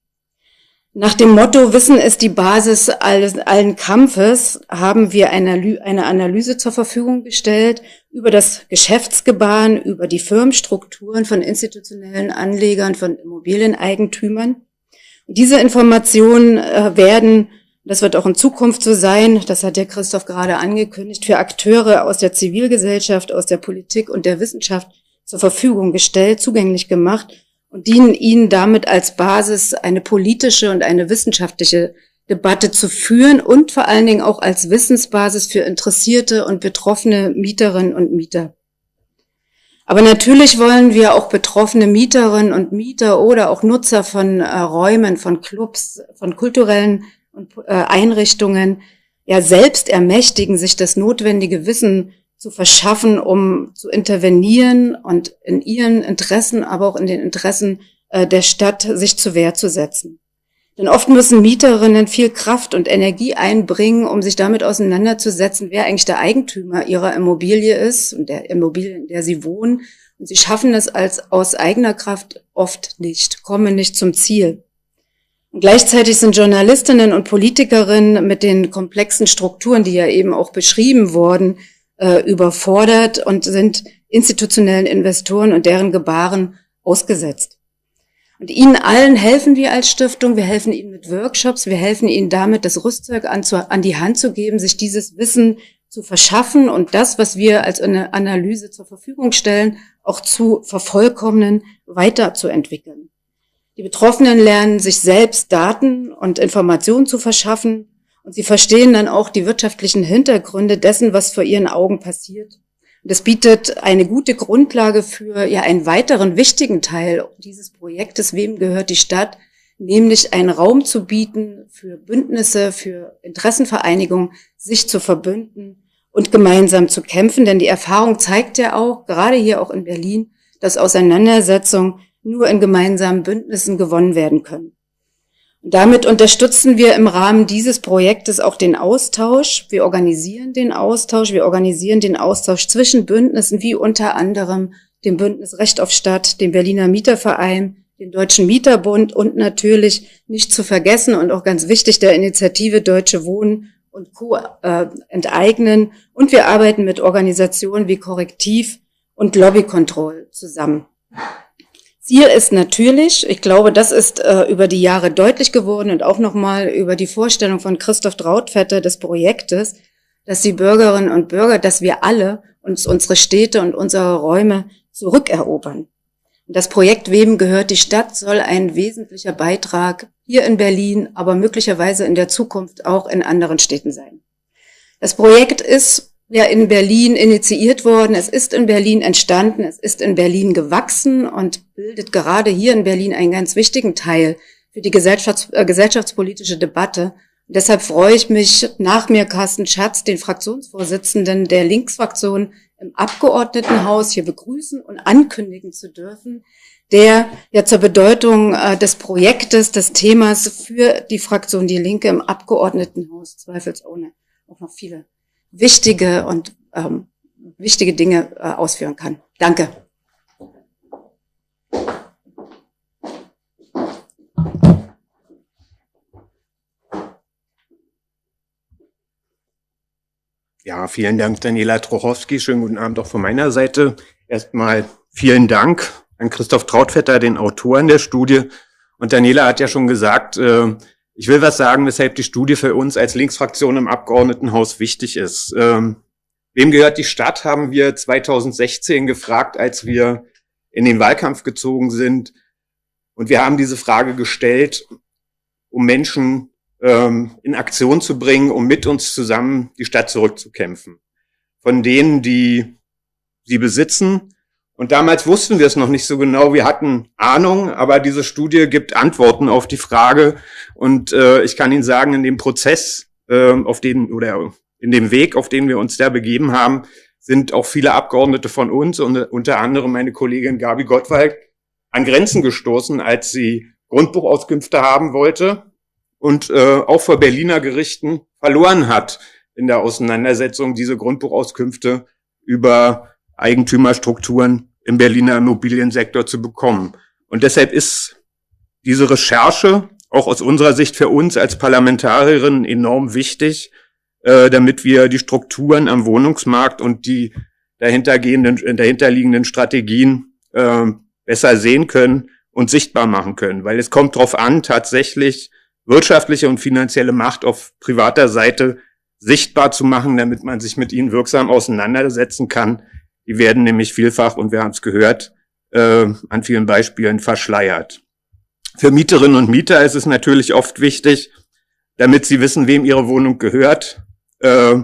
Nach dem Motto Wissen ist die Basis alles, allen Kampfes haben wir eine, eine Analyse zur Verfügung gestellt über das Geschäftsgebaren, über die Firmenstrukturen von institutionellen Anlegern, von Immobilieneigentümern. diese Informationen äh, werden, das wird auch in Zukunft so sein, das hat der Christoph gerade angekündigt, für Akteure aus der Zivilgesellschaft, aus der Politik und der Wissenschaft zur Verfügung gestellt, zugänglich gemacht und dienen ihnen damit als Basis, eine politische und eine wissenschaftliche Debatte zu führen und vor allen Dingen auch als Wissensbasis für interessierte und betroffene Mieterinnen und Mieter. Aber natürlich wollen wir auch betroffene Mieterinnen und Mieter oder auch Nutzer von äh, Räumen, von Clubs, von kulturellen äh, Einrichtungen ja selbst ermächtigen, sich das notwendige Wissen zu verschaffen, um zu intervenieren und in ihren Interessen, aber auch in den Interessen äh, der Stadt sich zur Wehr zu setzen. Denn oft müssen Mieterinnen viel Kraft und Energie einbringen, um sich damit auseinanderzusetzen, wer eigentlich der Eigentümer ihrer Immobilie ist und der Immobilie, in der sie wohnen. Und sie schaffen es als aus eigener Kraft oft nicht, kommen nicht zum Ziel. Und gleichzeitig sind Journalistinnen und Politikerinnen mit den komplexen Strukturen, die ja eben auch beschrieben wurden, äh, überfordert und sind institutionellen Investoren und deren Gebaren ausgesetzt. Und Ihnen allen helfen wir als Stiftung. Wir helfen Ihnen mit Workshops. Wir helfen Ihnen damit, das Rüstzeug an, zu, an die Hand zu geben, sich dieses Wissen zu verschaffen und das, was wir als eine Analyse zur Verfügung stellen, auch zu vervollkommnen, weiterzuentwickeln. Die Betroffenen lernen, sich selbst Daten und Informationen zu verschaffen und sie verstehen dann auch die wirtschaftlichen Hintergründe dessen, was vor ihren Augen passiert das bietet eine gute Grundlage für ja einen weiteren wichtigen Teil dieses Projektes. Wem gehört die Stadt? Nämlich einen Raum zu bieten für Bündnisse, für Interessenvereinigungen, sich zu verbünden und gemeinsam zu kämpfen. Denn die Erfahrung zeigt ja auch, gerade hier auch in Berlin, dass Auseinandersetzungen nur in gemeinsamen Bündnissen gewonnen werden können. Damit unterstützen wir im Rahmen dieses Projektes auch den Austausch. Wir organisieren den Austausch. Wir organisieren den Austausch zwischen Bündnissen, wie unter anderem dem Bündnis Recht auf Stadt, dem Berliner Mieterverein, dem Deutschen Mieterbund und natürlich nicht zu vergessen und auch ganz wichtig der Initiative Deutsche Wohnen und Co. Äh, enteignen. Und wir arbeiten mit Organisationen wie Korrektiv und Lobby Control zusammen. Ziel ist natürlich, ich glaube, das ist äh, über die Jahre deutlich geworden und auch nochmal über die Vorstellung von Christoph Trautvetter des Projektes, dass die Bürgerinnen und Bürger, dass wir alle uns unsere Städte und unsere Räume zurückerobern. Und das Projekt Wem gehört die Stadt soll ein wesentlicher Beitrag hier in Berlin, aber möglicherweise in der Zukunft auch in anderen Städten sein. Das Projekt ist ja in Berlin initiiert worden. Es ist in Berlin entstanden, es ist in Berlin gewachsen und bildet gerade hier in Berlin einen ganz wichtigen Teil für die Gesellschafts äh, gesellschaftspolitische Debatte. Und deshalb freue ich mich, nach mir Carsten Schatz, den Fraktionsvorsitzenden der Linksfraktion im Abgeordnetenhaus hier begrüßen und ankündigen zu dürfen, der ja zur Bedeutung äh, des Projektes, des Themas für die Fraktion Die Linke im Abgeordnetenhaus zweifelsohne auch noch viele wichtige und ähm, wichtige Dinge äh, ausführen kann. Danke. Ja, vielen Dank, Daniela Trochowski. Schönen guten Abend auch von meiner Seite. Erstmal vielen Dank an Christoph Trautvetter, den Autoren der Studie. Und Daniela hat ja schon gesagt, äh, ich will was sagen, weshalb die Studie für uns als Linksfraktion im Abgeordnetenhaus wichtig ist. Ähm, wem gehört die Stadt, haben wir 2016 gefragt, als wir in den Wahlkampf gezogen sind. Und wir haben diese Frage gestellt, um Menschen ähm, in Aktion zu bringen, um mit uns zusammen die Stadt zurückzukämpfen. Von denen, die sie besitzen, und damals wussten wir es noch nicht so genau. Wir hatten Ahnung, aber diese Studie gibt Antworten auf die Frage. Und äh, ich kann Ihnen sagen, in dem Prozess, äh, auf den oder in dem Weg, auf den wir uns da begeben haben, sind auch viele Abgeordnete von uns und unter anderem meine Kollegin Gabi Gottwald an Grenzen gestoßen, als sie Grundbuchauskünfte haben wollte und äh, auch vor Berliner Gerichten verloren hat in der Auseinandersetzung, diese Grundbuchauskünfte über Eigentümerstrukturen im Berliner Immobiliensektor zu bekommen. Und deshalb ist diese Recherche auch aus unserer Sicht für uns als Parlamentarierin enorm wichtig, äh, damit wir die Strukturen am Wohnungsmarkt und die dahintergehenden, dahinterliegenden Strategien äh, besser sehen können und sichtbar machen können. Weil es kommt darauf an, tatsächlich wirtschaftliche und finanzielle Macht auf privater Seite sichtbar zu machen, damit man sich mit ihnen wirksam auseinandersetzen kann, die werden nämlich vielfach, und wir haben es gehört, äh, an vielen Beispielen verschleiert. Für Mieterinnen und Mieter ist es natürlich oft wichtig, damit sie wissen, wem ihre Wohnung gehört. Äh,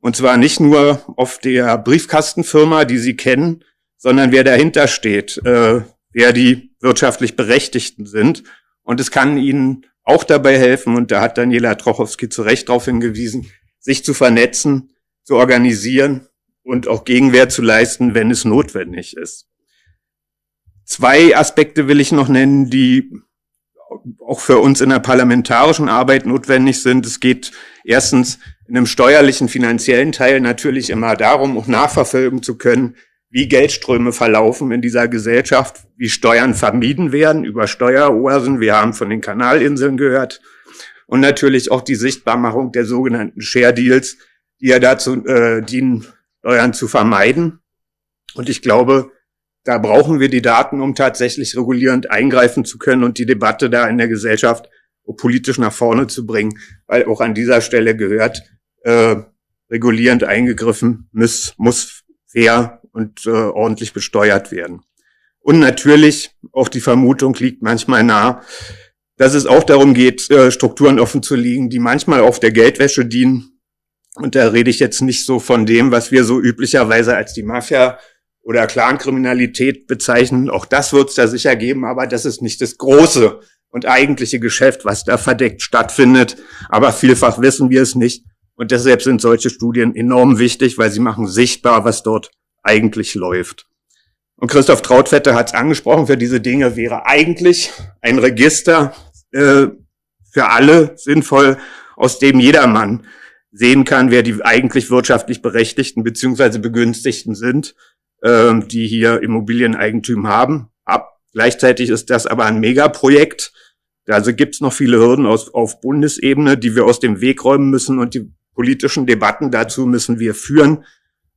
und zwar nicht nur auf der Briefkastenfirma, die sie kennen, sondern wer dahinter steht, äh, wer die wirtschaftlich Berechtigten sind. Und es kann ihnen auch dabei helfen, und da hat Daniela Trochowski zu Recht darauf hingewiesen, sich zu vernetzen, zu organisieren und auch Gegenwehr zu leisten, wenn es notwendig ist. Zwei Aspekte will ich noch nennen, die auch für uns in der parlamentarischen Arbeit notwendig sind. Es geht erstens in einem steuerlichen, finanziellen Teil natürlich immer darum, auch nachverfolgen zu können, wie Geldströme verlaufen in dieser Gesellschaft, wie Steuern vermieden werden über Steueroasen. Wir haben von den Kanalinseln gehört. Und natürlich auch die Sichtbarmachung der sogenannten Share Deals, die ja dazu äh, dienen, Steuern zu vermeiden. Und ich glaube, da brauchen wir die Daten, um tatsächlich regulierend eingreifen zu können und die Debatte da in der Gesellschaft politisch nach vorne zu bringen, weil auch an dieser Stelle gehört, äh, regulierend eingegriffen muss, muss fair und äh, ordentlich besteuert werden. Und natürlich, auch die Vermutung liegt manchmal nah, dass es auch darum geht, äh, Strukturen offen zu liegen, die manchmal auf der Geldwäsche dienen. Und da rede ich jetzt nicht so von dem, was wir so üblicherweise als die Mafia oder Clankriminalität bezeichnen. Auch das wird es da sicher geben, aber das ist nicht das große und eigentliche Geschäft, was da verdeckt stattfindet. Aber vielfach wissen wir es nicht. Und deshalb sind solche Studien enorm wichtig, weil sie machen sichtbar, was dort eigentlich läuft. Und Christoph Trautvetter hat es angesprochen, für diese Dinge wäre eigentlich ein Register äh, für alle sinnvoll, aus dem jedermann sehen kann, wer die eigentlich wirtschaftlich Berechtigten beziehungsweise Begünstigten sind, äh, die hier Immobilieneigentum haben. Ab, gleichzeitig ist das aber ein Megaprojekt. Also gibt es noch viele Hürden aus, auf Bundesebene, die wir aus dem Weg räumen müssen und die politischen Debatten dazu müssen wir führen.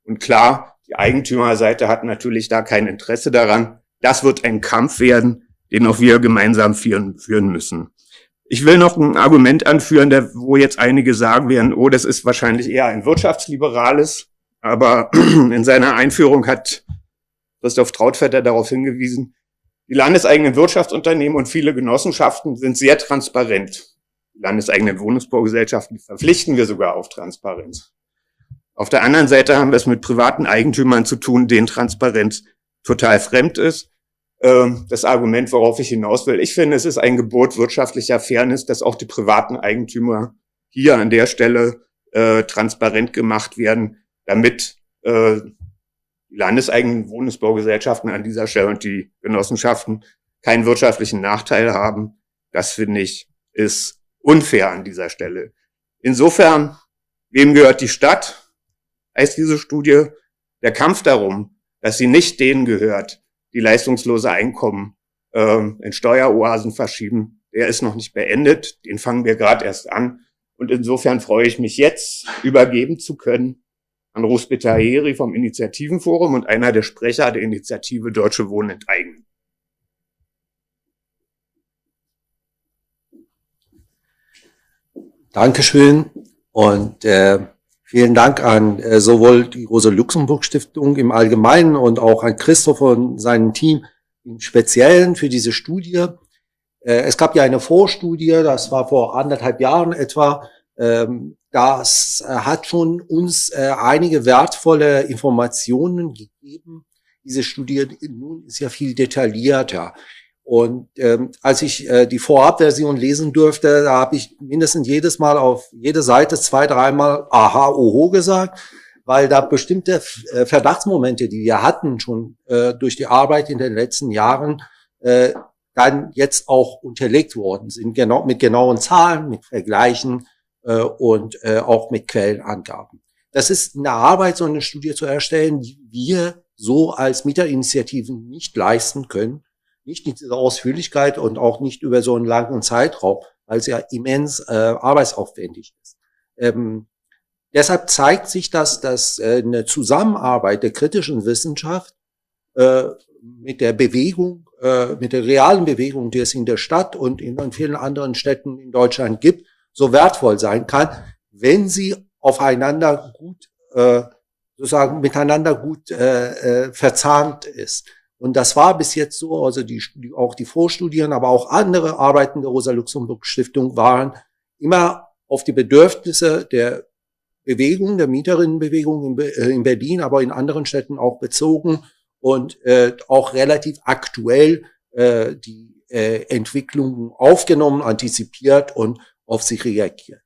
Und klar, die Eigentümerseite hat natürlich da kein Interesse daran. Das wird ein Kampf werden, den auch wir gemeinsam führen, führen müssen. Ich will noch ein Argument anführen, der, wo jetzt einige sagen werden, oh, das ist wahrscheinlich eher ein wirtschaftsliberales. Aber [CLEARS THROAT] in seiner Einführung hat Christoph Trautvetter darauf hingewiesen, die landeseigenen Wirtschaftsunternehmen und viele Genossenschaften sind sehr transparent. Die landeseigenen Wohnungsbaugesellschaften verpflichten wir sogar auf Transparenz. Auf der anderen Seite haben wir es mit privaten Eigentümern zu tun, denen Transparenz total fremd ist. Ähm, das Argument, worauf ich hinaus will, ich finde, es ist ein Gebot wirtschaftlicher Fairness, dass auch die privaten Eigentümer hier an der Stelle äh, transparent gemacht werden, damit äh, die landeseigenen Wohnungsbaugesellschaften an dieser Stelle und die Genossenschaften keinen wirtschaftlichen Nachteil haben. Das finde ich ist unfair an dieser Stelle. Insofern, wem gehört die Stadt? heißt diese Studie, der Kampf darum, dass sie nicht denen gehört, die leistungslose Einkommen ähm, in Steueroasen verschieben, der ist noch nicht beendet. Den fangen wir gerade erst an. Und insofern freue ich mich jetzt, übergeben zu können an Rosbita Heri vom Initiativenforum und einer der Sprecher der Initiative Deutsche Wohnen enteignen. Dankeschön. Und äh, Vielen Dank an äh, sowohl die Rosa-Luxemburg-Stiftung im Allgemeinen und auch an Christopher und seinem Team im Speziellen für diese Studie. Äh, es gab ja eine Vorstudie, das war vor anderthalb Jahren etwa. Ähm, das äh, hat schon uns äh, einige wertvolle Informationen gegeben. Diese Studie nun ist ja viel detaillierter. Und ähm, als ich äh, die Vorabversion lesen durfte, da habe ich mindestens jedes Mal auf jede Seite zwei, dreimal aha, oho gesagt, weil da bestimmte äh, Verdachtsmomente, die wir hatten schon äh, durch die Arbeit in den letzten Jahren, äh, dann jetzt auch unterlegt worden sind, genau, mit genauen Zahlen, mit Vergleichen äh, und äh, auch mit Quellenangaben. Das ist eine Arbeit, so eine Studie zu erstellen, die wir so als Mieterinitiativen nicht leisten können nicht in dieser Ausführlichkeit und auch nicht über so einen langen Zeitraum, weil es ja immens äh, arbeitsaufwendig ist. Ähm, deshalb zeigt sich, dass, dass äh, eine Zusammenarbeit der kritischen Wissenschaft äh, mit der Bewegung, äh, mit der realen Bewegung, die es in der Stadt und in, in vielen anderen Städten in Deutschland gibt, so wertvoll sein kann, wenn sie aufeinander gut, äh, sozusagen miteinander gut äh, äh, verzahnt ist. Und das war bis jetzt so, also die, auch die Vorstudien, aber auch andere Arbeiten der Rosa-Luxemburg-Stiftung waren immer auf die Bedürfnisse der Bewegung, der Mieterinnenbewegung in, äh, in Berlin, aber in anderen Städten auch bezogen und äh, auch relativ aktuell äh, die äh, Entwicklungen aufgenommen, antizipiert und auf sie reagiert.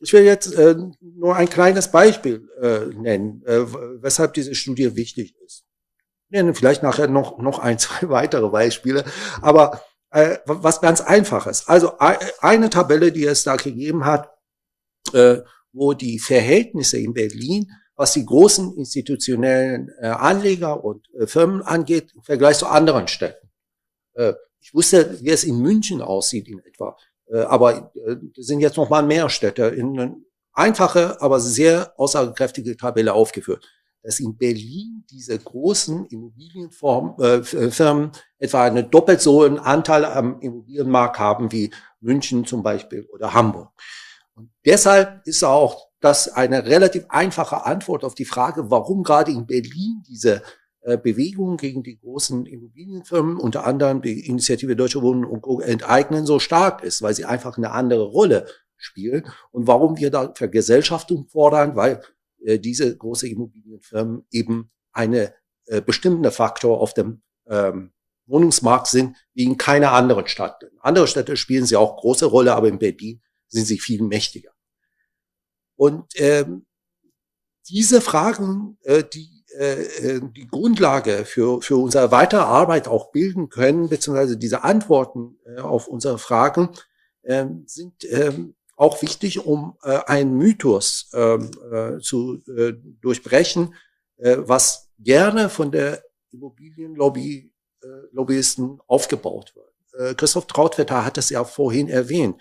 Ich will jetzt äh, nur ein kleines Beispiel äh, nennen, äh, weshalb diese Studie wichtig ist nennen vielleicht nachher noch, noch ein, [LAUGHS] zwei weitere Beispiele. Aber äh, was ganz Einfaches. Also eine Tabelle, die es da gegeben hat, äh, wo die Verhältnisse in Berlin, was die großen institutionellen äh, Anleger und äh, Firmen angeht, im Vergleich zu anderen Städten. Äh, ich wusste, wie es in München aussieht in etwa. Äh, aber äh, sind jetzt noch mal mehr Städte in eine einfache, aber sehr aussagekräftige Tabelle aufgeführt dass in Berlin diese großen Immobilienfirmen äh, etwa eine doppelt so einen Anteil am Immobilienmarkt haben wie München zum Beispiel oder Hamburg. Und deshalb ist auch das eine relativ einfache Antwort auf die Frage, warum gerade in Berlin diese äh, Bewegung gegen die großen Immobilienfirmen, unter anderem die Initiative Deutsche Wohnen und Co. enteignen, so stark ist, weil sie einfach eine andere Rolle spielen und warum wir da Vergesellschaftung fordern, weil äh, diese große Immobilienfirmen eben eine äh, bestimmende Faktor auf dem ähm, Wohnungsmarkt sind, wie in keiner anderen Stadt. In anderen Städte spielen sie auch große Rolle, aber in Berlin sind sie viel mächtiger. Und ähm, diese Fragen, äh, die äh, äh die Grundlage für, für unsere weitere Arbeit auch bilden können, beziehungsweise diese Antworten äh, auf unsere Fragen, äh, sind äh, auch wichtig, um äh, einen Mythos ähm, äh, zu äh, durchbrechen, äh, was gerne von der Immobilienlobby äh, Lobbyisten aufgebaut wird. Äh, Christoph Trautvetter hat es ja vorhin erwähnt.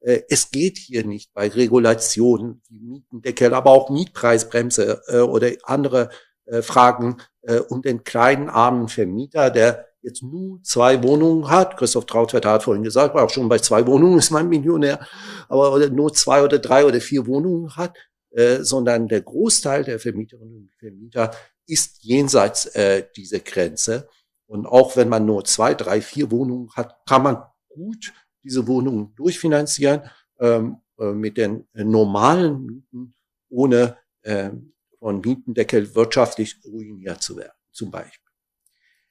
Äh, es geht hier nicht bei Regulationen wie Mietendeckel, aber auch Mietpreisbremse äh, oder andere äh, Fragen äh, um den kleinen armen Vermieter, der jetzt nur zwei Wohnungen hat, Christoph Trautvetter hat vorhin gesagt, auch schon bei zwei Wohnungen [LAUGHS] ist man Millionär, aber nur zwei oder drei oder vier Wohnungen hat, äh, sondern der Großteil der Vermieterinnen und Vermieter ist jenseits äh, dieser Grenze. Und auch wenn man nur zwei, drei, vier Wohnungen hat, kann man gut diese Wohnungen durchfinanzieren ähm, äh, mit den normalen Mieten, ohne äh, von Mietendeckel wirtschaftlich ruiniert zu werden, zum Beispiel.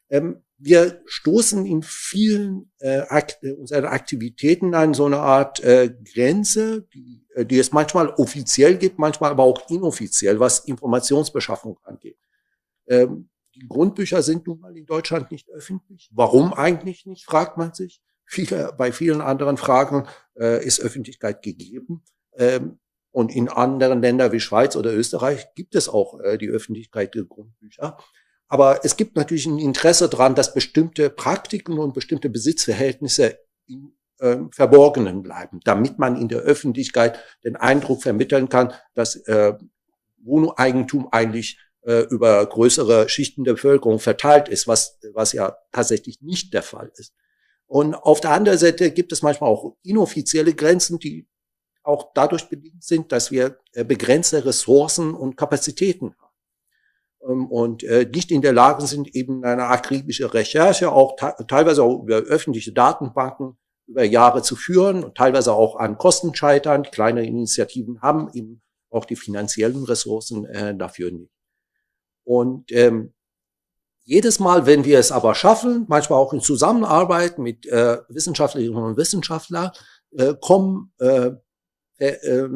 Ähm, wir stoßen in vielen äh, Akt, äh, unserer Aktivitäten an so eine Art äh, Grenze, die, äh, die es manchmal offiziell gibt, manchmal aber auch inoffiziell, was Informationsbeschaffung angeht. Ähm, die Grundbücher sind nun mal in Deutschland nicht öffentlich. Warum eigentlich nicht, fragt man sich. Viele, bei vielen anderen Fragen äh, ist Öffentlichkeit gegeben. Ähm, und in anderen Ländern wie Schweiz oder Österreich gibt es auch äh, die Öffentlichkeit der Grundbücher. Aber es gibt natürlich ein Interesse daran, dass bestimmte Praktiken und bestimmte Besitzverhältnisse im äh, Verborgenen bleiben, damit man in der Öffentlichkeit den Eindruck vermitteln kann, dass äh, Wohneigentum eigentlich äh, über größere Schichten der Bevölkerung verteilt ist, was, was ja tatsächlich nicht der Fall ist. Und auf der anderen Seite gibt es manchmal auch inoffizielle Grenzen, die auch dadurch bedingt sind, dass wir äh, begrenzte Ressourcen und Kapazitäten haben. Ähm, und äh, nicht in der Lage sind, eben eine akribische Recherche, auch teilweise auch über öffentliche Datenbanken über Jahre zu führen und teilweise auch an Kosten scheitern. Kleine Initiativen haben eben auch die finanziellen Ressourcen äh, dafür nicht. Und ähm, jedes Mal, wenn wir es aber schaffen, manchmal auch in Zusammenarbeit mit äh, Wissenschaftlerinnen und Wissenschaftlern, äh, kommen äh, äh, äh,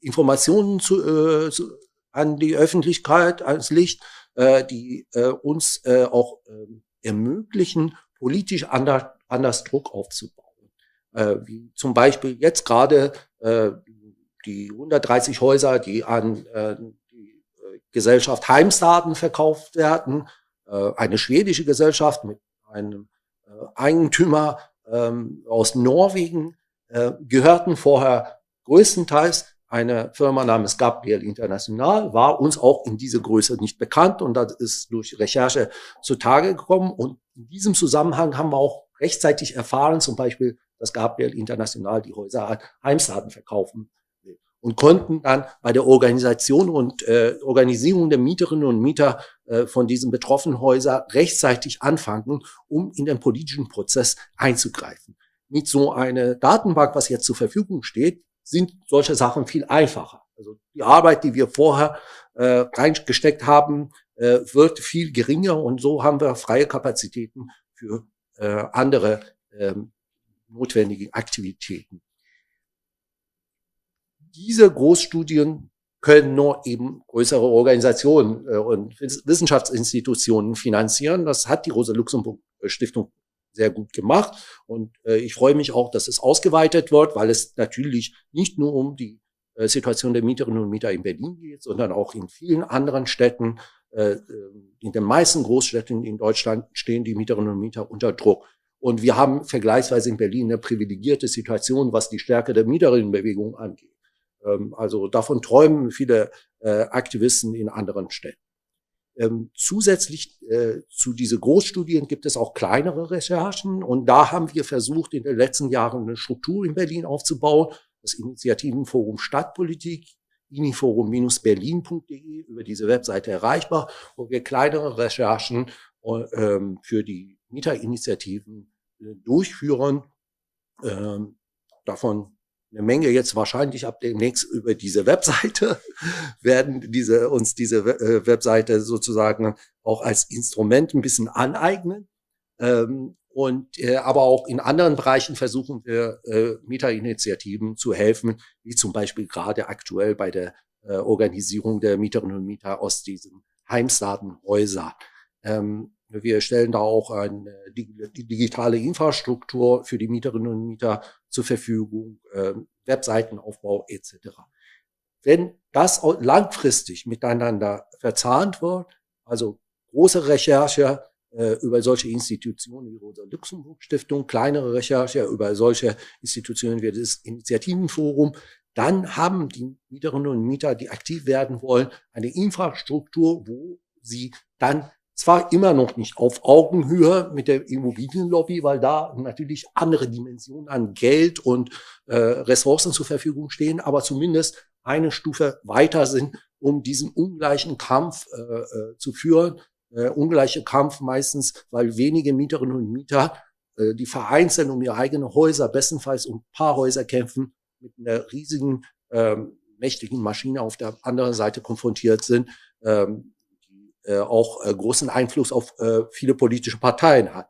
Informationen zu, äh, zu, an die Öffentlichkeit, ans Licht, äh, die äh, uns äh, auch äh, ermöglichen, politisch anders, anders Druck aufzubauen. Äh, wie zum Beispiel jetzt gerade äh, die 130 Häuser, die an äh, die äh, Gesellschaft Heimstaden verkauft werden, äh, eine schwedische Gesellschaft mit einem Eigentümer ähm, aus Norwegen, gehörten vorher größtenteils eine Firma namens Gabriel International, war uns auch in dieser Größe nicht bekannt und das ist durch Recherche zutage gekommen. Und in diesem Zusammenhang haben wir auch rechtzeitig erfahren, zum Beispiel, dass Gabriel International die Häuser an Heimstaden verkaufen will und konnten dann bei der Organisation und äh, Organisierung der Mieterinnen und Mieter äh, von diesen betroffenen Häusern rechtzeitig anfangen, um in den politischen Prozess einzugreifen. Mit so einer Datenbank, was jetzt zur Verfügung steht, sind solche Sachen viel einfacher. Also die Arbeit, die wir vorher äh, reingesteckt haben, äh, wird viel geringer und so haben wir freie Kapazitäten für äh, andere ähm, notwendige Aktivitäten. Diese Großstudien können nur eben größere Organisationen äh, und Wissenschaftsinstitutionen finanzieren. Das hat die Rosa Luxemburg Stiftung sehr gut gemacht. Und äh, ich freue mich auch, dass es ausgeweitet wird, weil es natürlich nicht nur um die äh, Situation der Mieterinnen und Mieter in Berlin geht, sondern auch in vielen anderen Städten. Äh, in den meisten Großstädten in Deutschland stehen die Mieterinnen und Mieter unter Druck. Und wir haben vergleichsweise in Berlin eine privilegierte Situation, was die Stärke der Mieterinnenbewegung angeht. Ähm, also davon träumen viele äh, Aktivisten in anderen Städten. Ähm, zusätzlich äh, zu diese Großstudien gibt es auch kleinere Recherchen und da haben wir versucht, in den letzten Jahren eine Struktur in Berlin aufzubauen. Das Initiativenforum Stadtpolitik, iniforum-berlin.de, über diese Webseite erreichbar, wo wir kleinere Recherchen äh, für die Mieterinitiativen äh, durchführen. Ähm, davon eine Menge jetzt wahrscheinlich ab demnächst über diese Webseite [LAUGHS] werden diese uns diese äh, Webseite sozusagen auch als Instrument ein bisschen aneignen. Ähm, und äh, aber auch in anderen Bereichen versuchen wir äh, Mieterinitiativen zu helfen, wie zum Beispiel gerade aktuell bei der äh, Organisierung der Mieterinnen und Mieter aus diesen Heimstatenhäusern. Ähm, wir stellen da auch eine digitale Infrastruktur für die Mieterinnen und Mieter zur Verfügung, äh, Webseitenaufbau etc. Wenn das langfristig miteinander verzahnt wird, also große Recherche äh, über solche Institutionen wie Rosa Luxemburg Stiftung, kleinere Recherche über solche Institutionen wie das Initiativenforum, dann haben die Mieterinnen und Mieter, die aktiv werden wollen, eine Infrastruktur, wo sie dann zwar immer noch nicht auf Augenhöhe mit der Immobilienlobby, weil da natürlich andere Dimensionen an Geld und äh, Ressourcen zur Verfügung stehen, aber zumindest eine Stufe weiter sind, um diesen ungleichen Kampf äh, äh, zu führen. Äh, ungleiche Kampf meistens, weil wenige Mieterinnen und Mieter, äh, die vereinzelt um ihre eigenen Häuser, bestenfalls um paar Häuser kämpfen, mit einer riesigen, ähm, mächtigen Maschine auf der anderen Seite konfrontiert sind. Ähm, äh, auch äh, großen Einfluss auf äh, viele politische Parteien hat.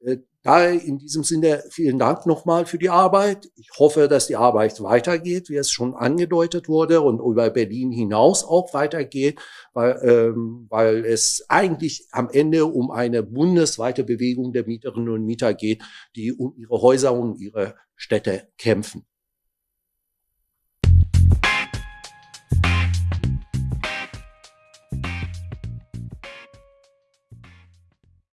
Äh, daher in diesem Sinne vielen Dank nochmal für die Arbeit. Ich hoffe, dass die Arbeit weitergeht, wie es schon angedeutet wurde und über Berlin hinaus auch weitergeht, weil, ähm, weil es eigentlich am Ende um eine bundesweite Bewegung der Mieterinnen und Mieter geht, die um ihre Häuser und ihre Städte kämpfen.